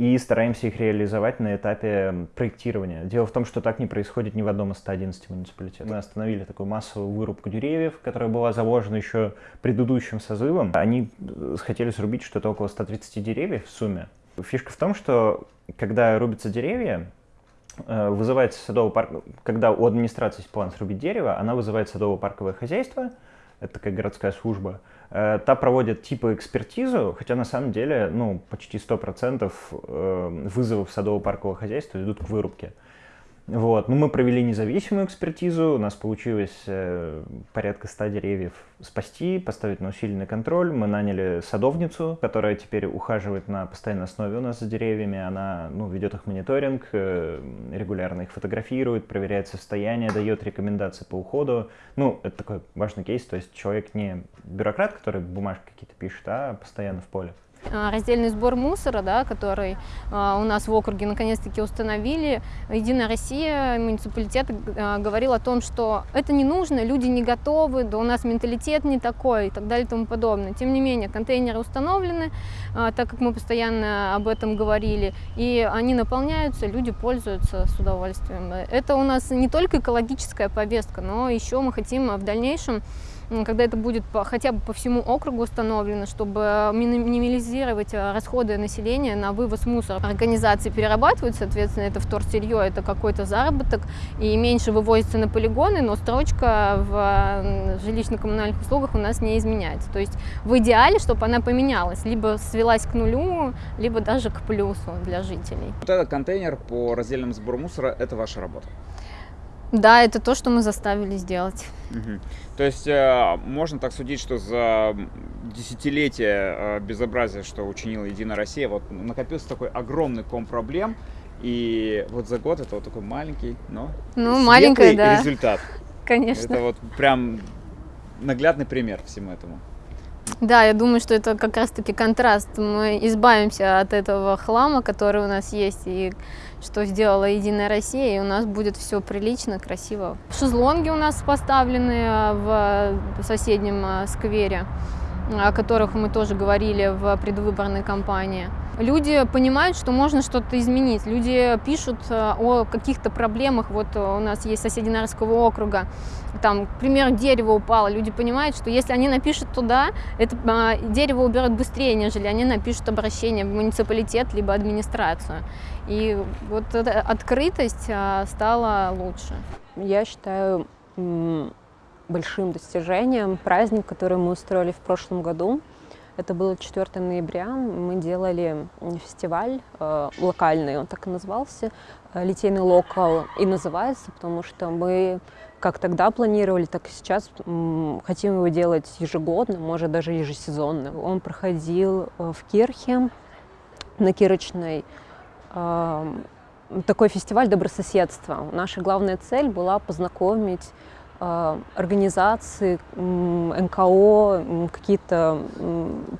и стараемся их реализовать на этапе проектирования. Дело в том, что так не происходит ни в одном из 111 муниципалитетов. Мы остановили такую массовую вырубку деревьев, которая была заложена еще предыдущим созывом. Они э, хотели срубить что-то около 130 деревьев в сумме. Фишка в том, что когда рубятся деревья, э, вызывается садовый парк, когда у администрации есть план срубить дерево, она вызывает садово-парковое хозяйство, это такая городская служба, та проводит типа экспертизу, хотя на самом деле ну, почти 100% э, вызовов садово-паркового хозяйства идут к вырубке. Вот. Ну, мы провели независимую экспертизу, у нас получилось э, порядка 100 деревьев спасти, поставить на усиленный контроль. Мы наняли садовницу, которая теперь ухаживает на постоянной основе у нас за деревьями. Она ну, ведет их мониторинг, э, регулярно их фотографирует, проверяет состояние, дает рекомендации по уходу. Ну, это такой важный кейс, то есть человек не бюрократ, который бумажки какие-то пишет, а постоянно в поле. А, раздельный сбор мусора, да, который а, у нас в округе наконец-таки установили. Единая Россия, муниципалитет а, говорил о том, что это не нужно, люди не готовы, да у нас менталитет не такой и так далее и тому подобное. Тем не менее, контейнеры установлены, так как мы постоянно об этом говорили, и они наполняются, люди пользуются с удовольствием. Это у нас не только экологическая повестка, но еще мы хотим в дальнейшем когда это будет по, хотя бы по всему округу установлено, чтобы минимизировать э, расходы населения на вывоз мусора. Организации перерабатывают, соответственно, это вторсырье, это какой-то заработок, и меньше вывозится на полигоны, но строчка в жилищно-коммунальных услугах у нас не изменяется. То есть в идеале, чтобы она поменялась, либо свелась к нулю, либо даже к плюсу для жителей. Вот этот контейнер по раздельному сбору мусора – это ваша работа? Да, это то, что мы заставили сделать. Угу. То есть э, можно так судить, что за десятилетия э, безобразия, что учинила Единая Россия, вот накопился такой огромный ком проблем, и вот за год это вот такой маленький, но ну, маленький, да. результат. Конечно. Это вот прям наглядный пример всему этому. Да, я думаю, что это как раз-таки контраст. Мы избавимся от этого хлама, который у нас есть, и что сделала Единая Россия, и у нас будет все прилично, красиво. Шезлонги у нас поставлены а, в соседнем а, сквере, о которых мы тоже говорили в предвыборной кампании люди понимают, что можно что-то изменить. Люди пишут э, о каких-то проблемах. Вот у нас есть соседи Нарского округа, там, к примеру, дерево упало. Люди понимают, что если они напишут туда, это а, дерево уберут быстрее, нежели они напишут обращение в муниципалитет либо администрацию. И вот эта открытость а, стала лучше. Я считаю большим достижением праздник, который мы устроили в прошлом году. Это было 4 ноября. Мы делали фестиваль э, локальный, он так и назывался, э, «Литейный локал» и называется, потому что мы как тогда планировали, так и сейчас хотим его делать ежегодно, может даже ежесезонно. Он проходил э, в Кирхе, на Кирочной. Э, такой фестиваль добрососедства. Наша главная цель была познакомить э, организаций, НКО, какие-то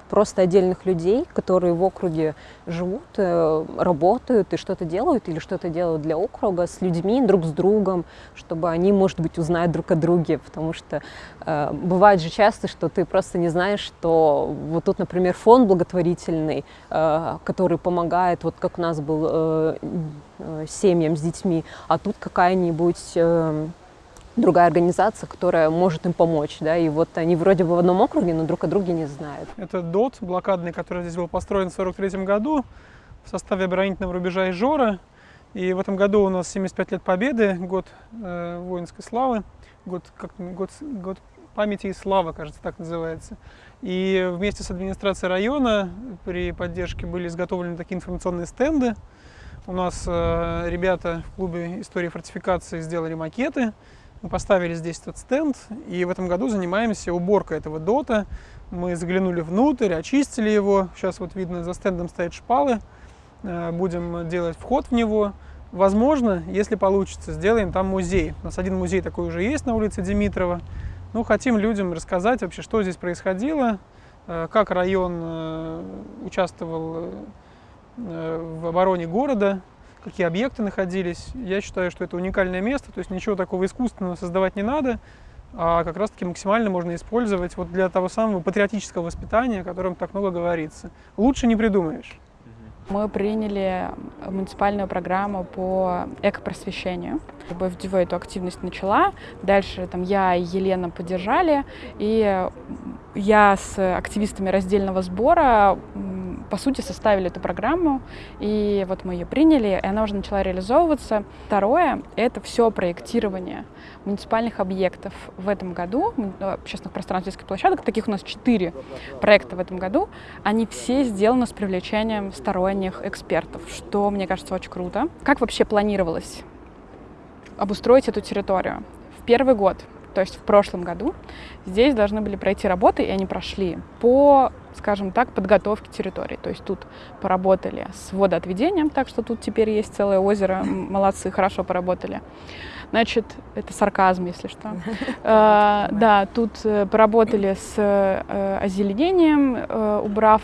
просто отдельных людей, которые в округе живут, э, работают и что-то делают или что-то делают для округа с людьми, друг с другом, чтобы они, может быть, узнают друг о друге, потому что э, бывает же часто, что ты просто не знаешь, что вот тут, например, фонд благотворительный, который помогает, вот как у нас был семьям с детьми, а тут какая-нибудь другая организация, которая может им помочь, да, и вот они вроде бы в одном округе, но друг о друге не знают. Это ДОТ блокадный, который здесь был построен в 43 году в составе оборонительного рубежа Ижора, и в этом году у нас 75 лет Победы, год э, воинской славы, год, как, год, год памяти и славы, кажется, так называется. И вместе с администрацией района при поддержке были изготовлены такие информационные стенды. У нас э, ребята в клубе истории фортификации сделали макеты, мы поставили здесь этот стенд, и в этом году занимаемся уборкой этого дота. Мы заглянули внутрь, очистили его. Сейчас вот видно, за стендом стоят шпалы. Э, будем делать вход в него. Возможно, если получится, сделаем там музей. У нас один музей такой уже есть на улице Димитрова. Ну, хотим людям рассказать вообще, что здесь происходило, э, как район э, участвовал в обороне города, какие объекты находились. Я считаю, что это уникальное место, то есть ничего такого искусственного создавать не надо, а как раз-таки максимально можно использовать вот для того самого патриотического воспитания, о котором так много говорится. Лучше не придумаешь. Мы приняли муниципальную программу по экопросвещению. Любовь Дюво эту активность начала. Дальше там я и Елена поддержали. И я с активистами раздельного сбора по сути, составили эту программу, и вот мы ее приняли, и она уже начала реализовываться. Второе — это все проектирование муниципальных объектов в этом году, общественных пространств детских площадок, таких у нас четыре проекта в этом году, они все сделаны с привлечением сторонних экспертов, что, мне кажется, очень круто. Как вообще планировалось обустроить эту территорию? В первый год то есть в прошлом году, здесь должны были пройти работы, и они прошли по, скажем так, подготовке территории. То есть тут поработали с водоотведением, так что тут теперь есть целое озеро, молодцы, хорошо поработали. Значит, это сарказм, если что. Э, да, тут э, поработали с э, озеленением, убрав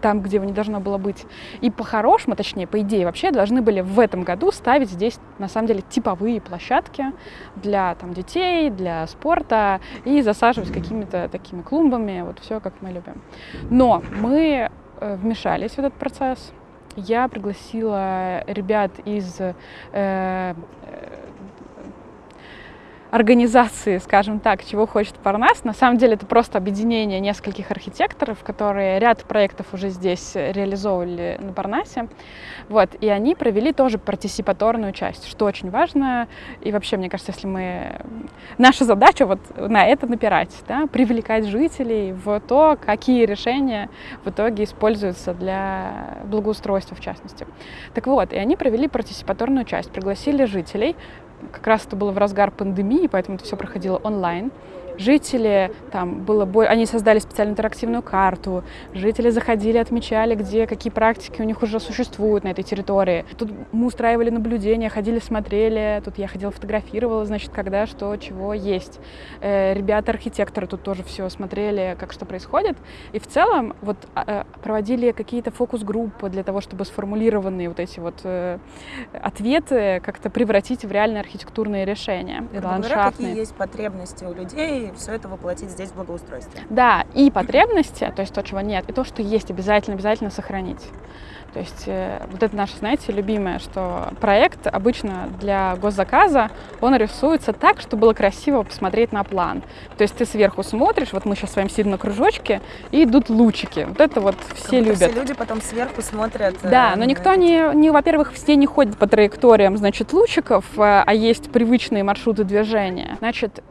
там, где его не должно было быть. И по-хорошему, точнее, по идее, вообще должны были в этом году ставить здесь, на самом деле, типовые площадки для там, детей, для спорта и засаживать какими-то такими клумбами, вот все, как мы любим. Но мы вмешались в этот процесс. Я пригласила ребят из э, организации, скажем так, чего хочет Парнас. На самом деле это просто объединение нескольких архитекторов, которые ряд проектов уже здесь реализовывали на Парнасе. Вот, и они провели тоже партисипаторную часть, что очень важно. И вообще, мне кажется, если мы... Наша задача вот на это напирать, да, привлекать жителей в то, какие решения в итоге используются для благоустройства, в частности. Так вот, и они провели партисипаторную часть, пригласили жителей, как раз это было в разгар пандемии, поэтому это все проходило онлайн жители, там было, они создали специальную интерактивную карту, жители заходили, отмечали, где какие практики у них уже существуют на этой территории. Тут мы устраивали наблюдения, ходили, смотрели, тут я ходила, фотографировала, значит, когда, что, чего есть. Э, ребята-архитекторы тут тоже все смотрели, как что происходит. И в целом вот а, э, проводили какие-то фокус-группы для того, чтобы сформулированные вот эти вот э, ответы как-то превратить в реальные архитектурные решения. Говоря, какие есть потребности у людей, все это воплотить здесь в благоустройстве. Да, и потребности, то есть то, чего нет, и то, что есть, обязательно-обязательно сохранить. То есть э, вот это наше, знаете, любимое, что проект обычно для госзаказа, он рисуется так, чтобы было красиво посмотреть на план. То есть ты сверху смотришь, вот мы сейчас с вами сидим на кружочке, и идут лучики. Вот это вот все любят. Все люди потом сверху смотрят. Э, да, но никто не, не во-первых, все не ходят по траекториям, значит, лучиков, э, а есть привычные маршруты движения. Значит,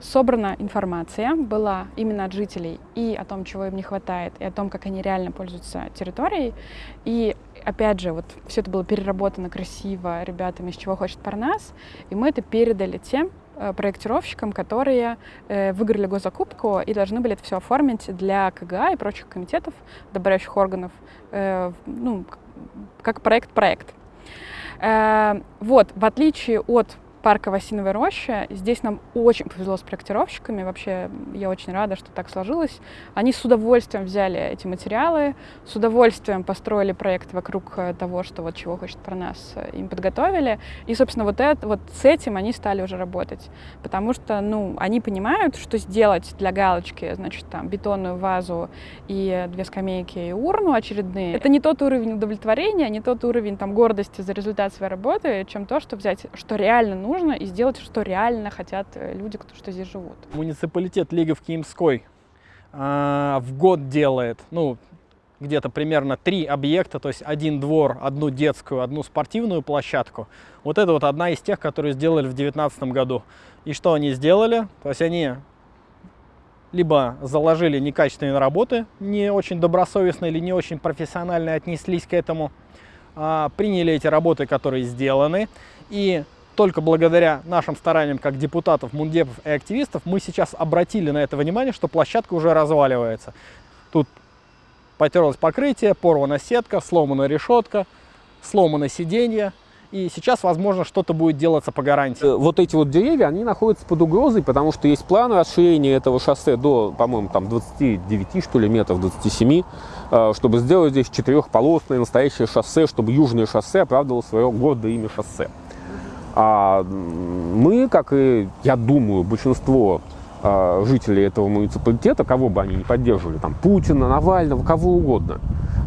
собрана информация была именно от жителей и о том, чего им не хватает, и о том, как они реально пользуются территорией. И опять же, вот все это было переработано красиво ребятами, из чего хочет Парнас, и мы это передали тем э, проектировщикам, которые э, выиграли госзакупку и должны были это все оформить для КГА и прочих комитетов, добавляющих органов, э, ну, как проект-проект. Вот, в отличие от парка в Осиновой роще. Здесь нам очень повезло с проектировщиками. Вообще, я очень рада, что так сложилось. Они с удовольствием взяли эти материалы, с удовольствием построили проект вокруг э, того, что вот чего хочет про нас, э, им подготовили. И, собственно, вот, это, вот с этим они стали уже работать. Потому что, ну, они понимают, что сделать для галочки, значит, там, бетонную вазу и две скамейки и урну очередные. Это не тот уровень удовлетворения, не тот уровень там гордости за результат своей работы, чем то, что взять, что реально нужно, и сделать, что реально хотят э, люди, кто что здесь живут. Муниципалитет Лиговки Имской э, в год делает, ну, где-то примерно три объекта, то есть один двор, одну детскую, одну спортивную площадку. Вот это вот одна из тех, которые сделали в 2019 году. И что они сделали? То есть они либо заложили некачественные работы, не очень добросовестно или не очень профессионально отнеслись к этому, а, приняли эти работы, которые сделаны, и только благодаря нашим стараниям как депутатов, мундепов и активистов мы сейчас обратили на это внимание, что площадка уже разваливается. Тут потерлось покрытие, порвана сетка, сломана решетка, сломано сиденье. И сейчас, возможно, что-то будет делаться по гарантии. Э, вот эти вот деревья, они находятся под угрозой, потому что есть план расширения этого шоссе до, по-моему, там 29, что ли, метров, 27, э, чтобы сделать здесь четырехполосное настоящее шоссе, чтобы южное шоссе оправдывало свое гордое имя шоссе. А мы, как и, я думаю, большинство а, жителей этого муниципалитета, кого бы они ни поддерживали, там, Путина, Навального, кого угодно,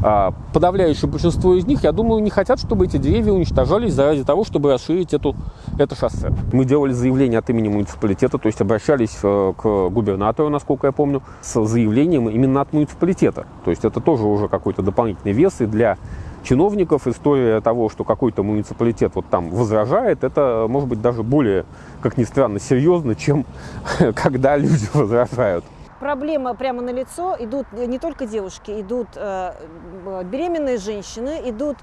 а, подавляющее большинство из них, я думаю, не хотят, чтобы эти деревья уничтожались заради того, чтобы расширить эту, это шоссе. Мы делали заявление от имени муниципалитета, то есть обращались э, к губернатору, насколько я помню, с заявлением именно от муниципалитета. То есть это тоже уже какой-то дополнительный вес и для чиновников история того, что какой-то муниципалитет вот там возражает, это может быть даже более, как ни странно, серьезно, чем когда люди возражают. Проблема прямо на лицо. Идут не только девушки, идут э, беременные женщины, идут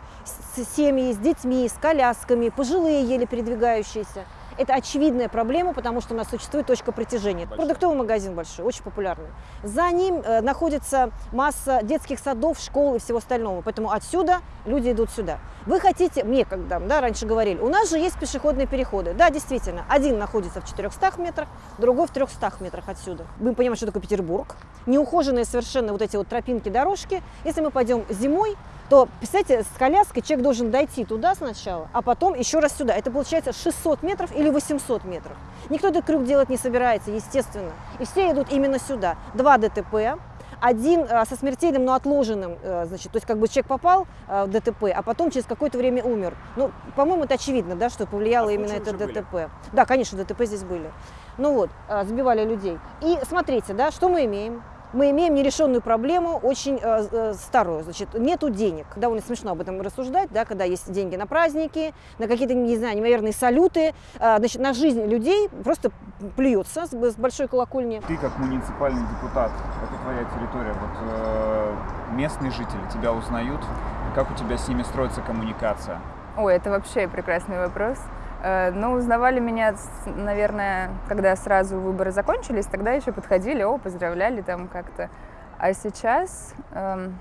семьи с детьми, с колясками, пожилые еле передвигающиеся. Это очевидная проблема, потому что у нас существует точка притяжения. Большой. Продуктовый магазин большой, очень популярный. За ним э, находится масса детских садов, школ и всего остального. Поэтому отсюда люди идут сюда. Вы хотите, мне когда да, раньше говорили, у нас же есть пешеходные переходы. Да, действительно, один находится в 400 метрах, другой в 300 метрах отсюда. Мы понимаем, что такое Петербург. Неухоженные совершенно вот эти вот тропинки, дорожки. Если мы пойдем зимой, то, представьте, с коляской человек должен дойти туда сначала, а потом еще раз сюда. Это получается 600 метров или 800 метров. Никто этот крюк делать не собирается, естественно. И все идут именно сюда. Два ДТП, один а, со смертельным, но отложенным, а, значит, то есть как бы человек попал а, в ДТП, а потом через какое-то время умер. Ну, по-моему, это очевидно, да, что повлияло а именно это ДТП. Были? Да, конечно, ДТП здесь были. Ну вот, сбивали людей. И смотрите, да, что мы имеем? Мы имеем нерешенную проблему, очень э, э, старую. Значит, нету денег. Довольно смешно об этом рассуждать, да, когда есть деньги на праздники, на какие-то, не знаю, невероятные салюты. Э, значит, на жизнь людей просто плюется с, с большой колокольни. Ты как муниципальный депутат, это твоя территория, вот э, местные жители тебя узнают, как у тебя с ними строится коммуникация? Ой, это вообще прекрасный вопрос. Э, ну, узнавали меня, наверное, когда сразу выборы закончились, тогда еще подходили, о, поздравляли там как-то. А сейчас, эм,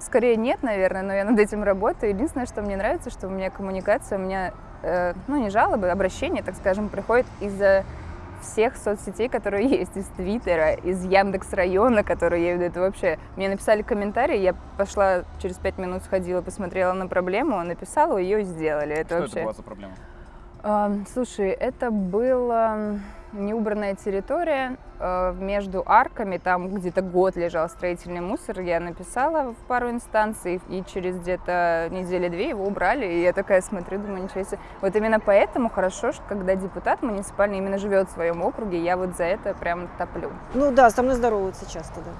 скорее нет, наверное, но я над этим работаю. Единственное, что мне нравится, что у меня коммуникация, у меня, э, ну, не жалобы, обращения, так скажем, приходят из-за всех соцсетей, которые есть, из Твиттера, из Яндекс района, который я веду, это вообще... Мне написали комментарий, я пошла через пять минут, сходила, посмотрела на проблему, написала, ее сделали. Это что вообще... это была за проблема? Слушай, это была неубранная территория э, между арками, там где-то год лежал строительный мусор, я написала в пару инстанций, и через где-то недели-две его убрали, и я такая смотрю, думаю, ничего себе. Вот именно поэтому хорошо, что когда депутат муниципальный именно живет в своем округе, я вот за это прям топлю. Ну да, со мной здороваются часто, да.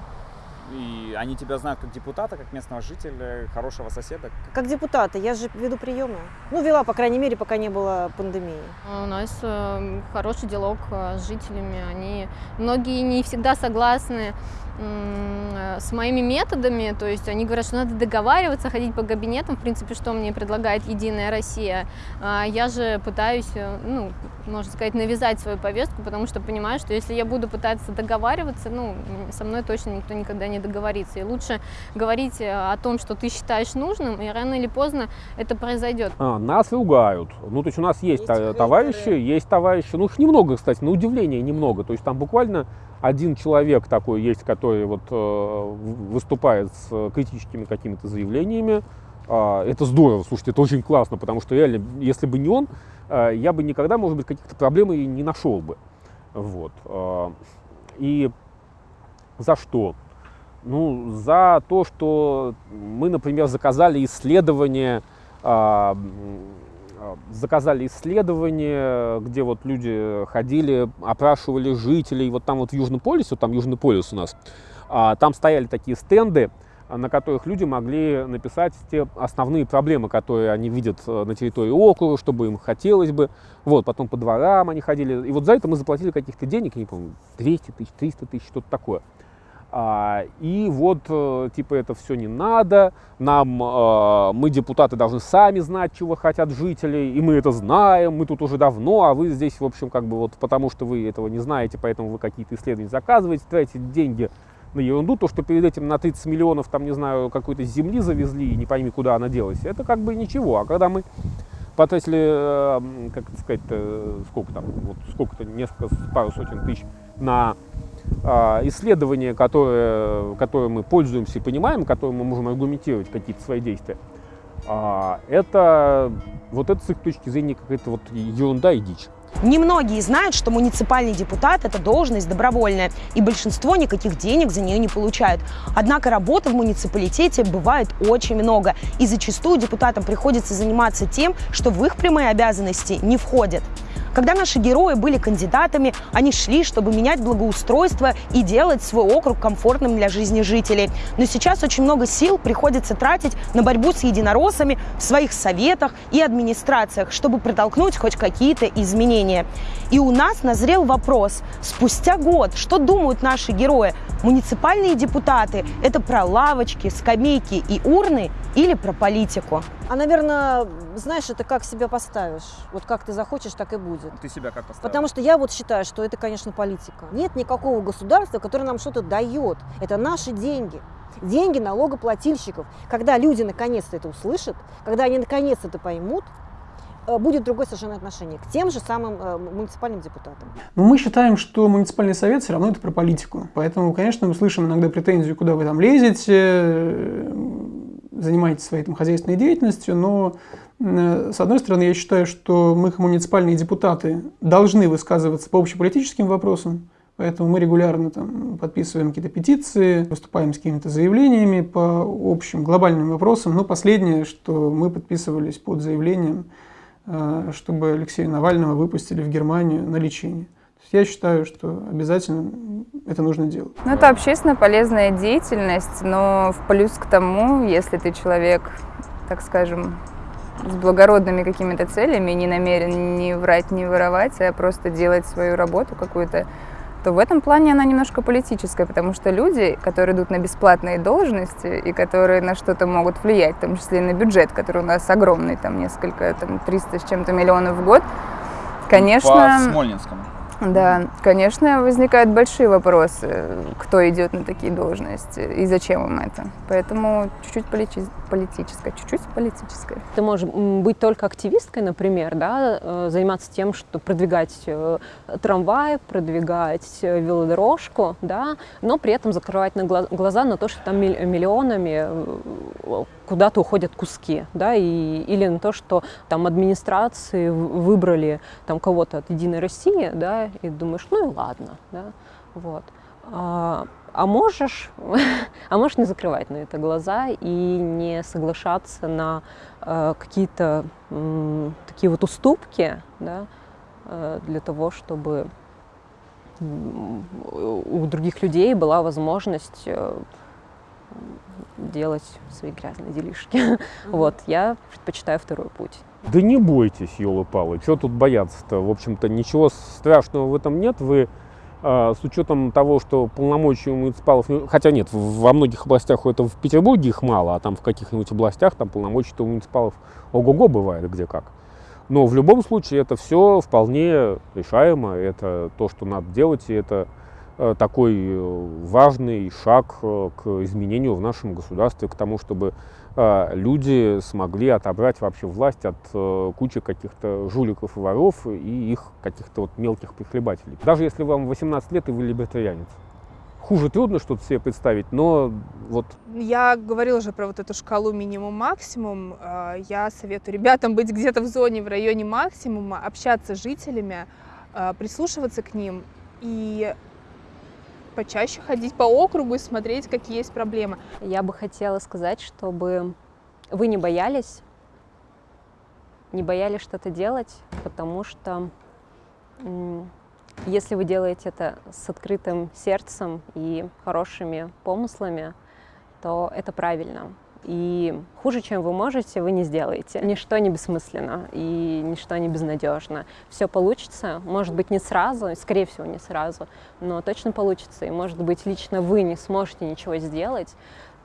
И они тебя знают как депутата, как местного жителя, хорошего соседа? Как депутата. Я же веду приемы. Ну, вела, по крайней мере, пока не было пандемии. У нас э, хороший диалог э, с жителями. Они многие не всегда согласны с моими методами, то есть они говорят, что надо договариваться, ходить по кабинетам, в принципе, что мне предлагает Единая Россия. А я же пытаюсь, э, ну, можно сказать, навязать свою повестку, потому что понимаю, что если я буду пытаться договариваться, ну, со мной точно никто никогда не договориться. И лучше говорить э, о том, что ты считаешь нужным, и рано или поздно это произойдет. А, нас ругают. Ну, то есть у нас есть, есть товарищи, есть товарищи. Ну, их немного, кстати, на удивление немного. То есть там буквально один человек такой есть, который вот э, выступает с критическими какими-то заявлениями. Э, это здорово, слушайте, это очень классно, потому что реально, если бы не он, э, я бы никогда, может быть, каких-то проблем и не нашел бы. Вот. Э, и за что? Ну, за то, что мы, например, заказали исследование э, Э, заказали исследование, где вот люди ходили, опрашивали жителей, вот там вот в Южном полюсе, вот там Южный полюс у нас, а, там стояли такие стенды, на которых люди могли написать те основные проблемы, которые они видят э, на территории округа, чтобы им хотелось бы. Вот, потом по дворам они ходили. И вот за это мы заплатили каких-то денег, я не помню, 200 тысяч, 300 тысяч, что-то такое. А, и вот, э, типа, это все не надо, нам, э, мы, депутаты, должны сами знать, чего хотят жители, и мы это знаем, мы тут уже давно, а вы здесь, в общем, как бы вот потому что вы этого не знаете, поэтому вы какие-то исследования заказываете, тратите деньги на ерунду, то, что перед этим на 30 миллионов, там, не знаю, какой-то земли завезли, и не пойми, куда она делась, это как бы ничего. А когда мы потратили, э, как сказать, сколько там, вот сколько-то, несколько, пару сотен тысяч на исследования, которые, которые мы пользуемся и понимаем, которые мы можем аргументировать какие-то свои действия, а, это вот это с их точки зрения какая-то вот ерунда и дичь. Немногие знают, что муниципальный депутат – это должность добровольная, и большинство никаких денег за нее не получают. Однако работы в муниципалитете бывает очень много, и зачастую депутатам приходится заниматься тем, что в их прямые обязанности не входит. Когда наши герои были кандидатами, они шли, чтобы менять благоустройство и делать свой округ комфортным для жизни жителей. Но сейчас очень много сил приходится тратить на борьбу с единороссами в своих советах и администрациях, чтобы протолкнуть хоть какие-то изменения. И у нас назрел вопрос. Спустя год, что думают наши герои? Муниципальные депутаты – это про лавочки, скамейки и урны или про политику? А, наверное, знаешь, это как себя поставишь. Вот как ты захочешь, так и будет. Ты себя как поставишь? Потому что я вот считаю, что это, конечно, политика. Нет никакого государства, которое нам что-то дает. Это наши деньги. Деньги налогоплательщиков. Когда люди наконец-то это услышат, когда они наконец-то это поймут, э, будет другое совершенно отношение к тем же самым э, муниципальным депутатам. Но мы считаем, что муниципальный совет все равно это про политику. Поэтому, конечно, мы слышим иногда претензию, куда вы там лезете, занимаетесь своей там, хозяйственной деятельностью, но э, с одной стороны, я считаю, что мы, муниципальные депутаты, должны высказываться по общеполитическим вопросам, поэтому мы регулярно там, подписываем какие-то петиции, выступаем с какими-то заявлениями по общим глобальным вопросам. Но последнее, что мы подписывались под заявлением, э, чтобы Алексея Навального выпустили в Германию на лечение. Я считаю, что обязательно это нужно делать. Ну, это общественно полезная деятельность, но в плюс к тому, если ты человек, так скажем, с благородными какими-то целями, не намерен не врать, не воровать, а просто делать свою работу какую-то, то в этом плане она немножко политическая, потому что люди, которые идут на бесплатные должности и которые на что-то могут влиять, в том числе и на бюджет, который у нас огромный, там несколько, там 300 с чем-то миллионов в год, конечно... По Смольнинскому. Да, конечно, возникают большие вопросы, кто идет на такие должности и зачем им это. Поэтому чуть-чуть полити политическое, чуть-чуть политическое. Ты можешь быть только активисткой, например, да, э, заниматься тем, что продвигать э, трамвай, продвигать э, велодорожку, да, но при этом закрывать на глаза на то, что там миллионами куда-то уходят куски, да, и, или на то, что там администрации выбрали там кого-то от Единой России, да, и думаешь, ну и ладно, да, вот. А, можешь, а можешь не закрывать на это глаза и не соглашаться на э, какие-то э, такие вот уступки, да, э, для того, чтобы у других людей была возможность э, делать свои грязные делишки. Mm-hmm. Вот, я предпочитаю второй путь. Да не бойтесь, елы-палы, что тут бояться-то? В общем-то, ничего страшного в этом нет. Вы с учетом того, что полномочий у муниципалов, хотя нет, во многих областях это в Петербурге их мало, а там в каких-нибудь областях там полномочий у муниципалов ого-го бывает где как. Но в любом случае это все вполне решаемо, это то, что надо делать, и это э, такой э, важный шаг э, к изменению в нашем государстве, к тому, чтобы люди смогли отобрать вообще власть от кучи каких-то жуликов и воров и их каких-то вот мелких прихлебателей. Даже если вам 18 лет и вы либертарианец. Хуже трудно что-то себе представить, но вот... Я говорила уже про вот эту шкалу минимум-максимум. Я советую ребятам быть где-то в зоне, в районе максимума, общаться с жителями, прислушиваться к ним и почаще ходить по округу и смотреть, какие есть проблемы. Я бы хотела сказать, чтобы вы не боялись, не боялись что-то делать, потому что если вы делаете это с открытым сердцем и хорошими помыслами, то это правильно. И хуже, чем вы можете, вы не сделаете. Ничто не бессмысленно и ничто не безнадежно. Все получится, может быть, не сразу, скорее всего, не сразу, но точно получится. И, может быть, лично вы не сможете ничего сделать,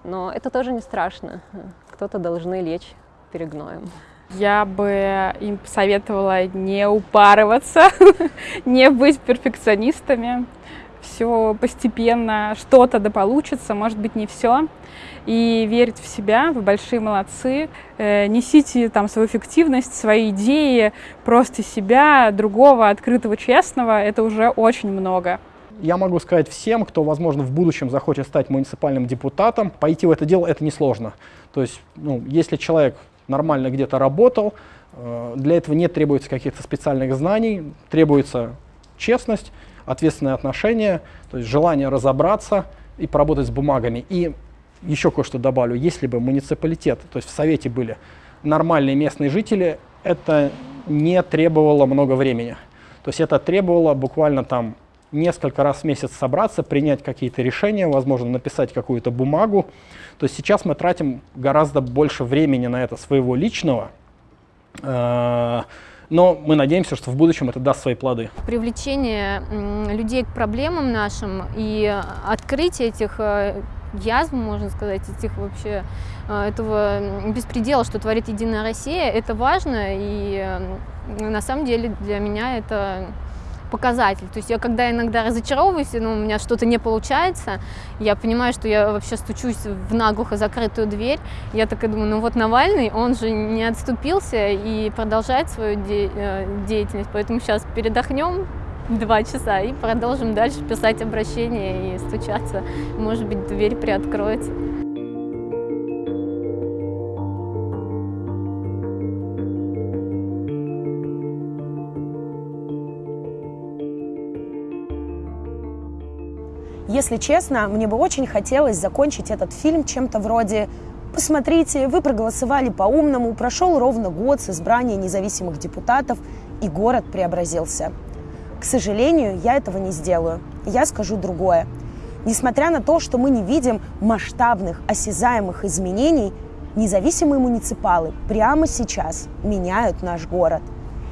но это тоже не страшно. Кто-то должны лечь перегноем. Я бы им посоветовала не упарываться, не быть перфекционистами. Все постепенно, что-то да получится, может быть, не все и верить в себя, вы большие молодцы. Э, несите там свою эффективность, свои идеи, просто себя, другого, открытого, честного. Это уже очень много. Я могу сказать всем, кто, возможно, в будущем захочет стать муниципальным депутатом, пойти в это дело это несложно. То есть, ну, если человек нормально где-то работал, э, для этого не требуется каких-то специальных знаний, требуется честность, ответственное отношение, то есть желание разобраться и поработать с бумагами. И еще кое-что добавлю. Если бы муниципалитет, то есть в Совете были нормальные местные жители, это не требовало много времени. То есть это требовало буквально там несколько раз в месяц собраться, принять какие-то решения, возможно, написать какую-то бумагу. То есть сейчас мы тратим гораздо больше времени на это своего личного, э, но мы надеемся, что в будущем это даст свои плоды. Привлечение людей к проблемам нашим и открытие этих э, язв, можно сказать, этих вообще, э, этого беспредела, что творит Единая Россия, это важно, и на самом деле для меня это показатель. То есть я когда иногда разочаровываюсь, ну, у меня что-то не получается, я понимаю, что я вообще стучусь в наглухо закрытую дверь, я так и думаю, ну вот Навальный, он же не отступился и продолжает свою де э, деятельность, поэтому сейчас передохнем, два часа и продолжим дальше писать обращения и стучаться. Может быть, дверь приоткроется. Если честно, мне бы очень хотелось закончить этот фильм чем-то вроде «Посмотрите, вы проголосовали по-умному, прошел ровно год с избрания независимых депутатов, и город преобразился». К сожалению, я этого не сделаю. Я скажу другое. Несмотря на то, что мы не видим масштабных, осязаемых изменений, независимые муниципалы прямо сейчас меняют наш город.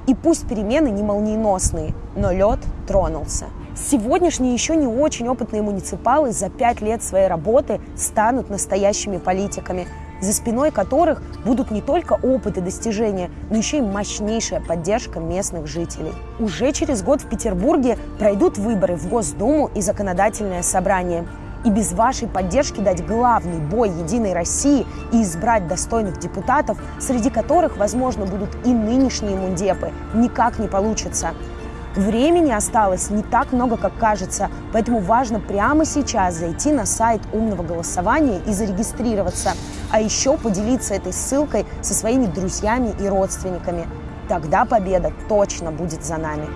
И пусть перемены не молниеносные, но лед тронулся. Сегодняшние еще не очень опытные муниципалы за пять лет своей работы станут настоящими политиками – за спиной которых будут не только опыт и достижения, но еще и мощнейшая поддержка местных жителей. Уже через год в Петербурге пройдут выборы в Госдуму и законодательное собрание. И без вашей поддержки дать главный бой Единой России и избрать достойных депутатов, среди которых, возможно, будут и нынешние мундепы, никак не получится. Времени осталось не так много, как кажется, поэтому важно прямо сейчас зайти на сайт умного голосования и зарегистрироваться, а еще поделиться этой ссылкой со своими друзьями и родственниками. Тогда победа точно будет за нами.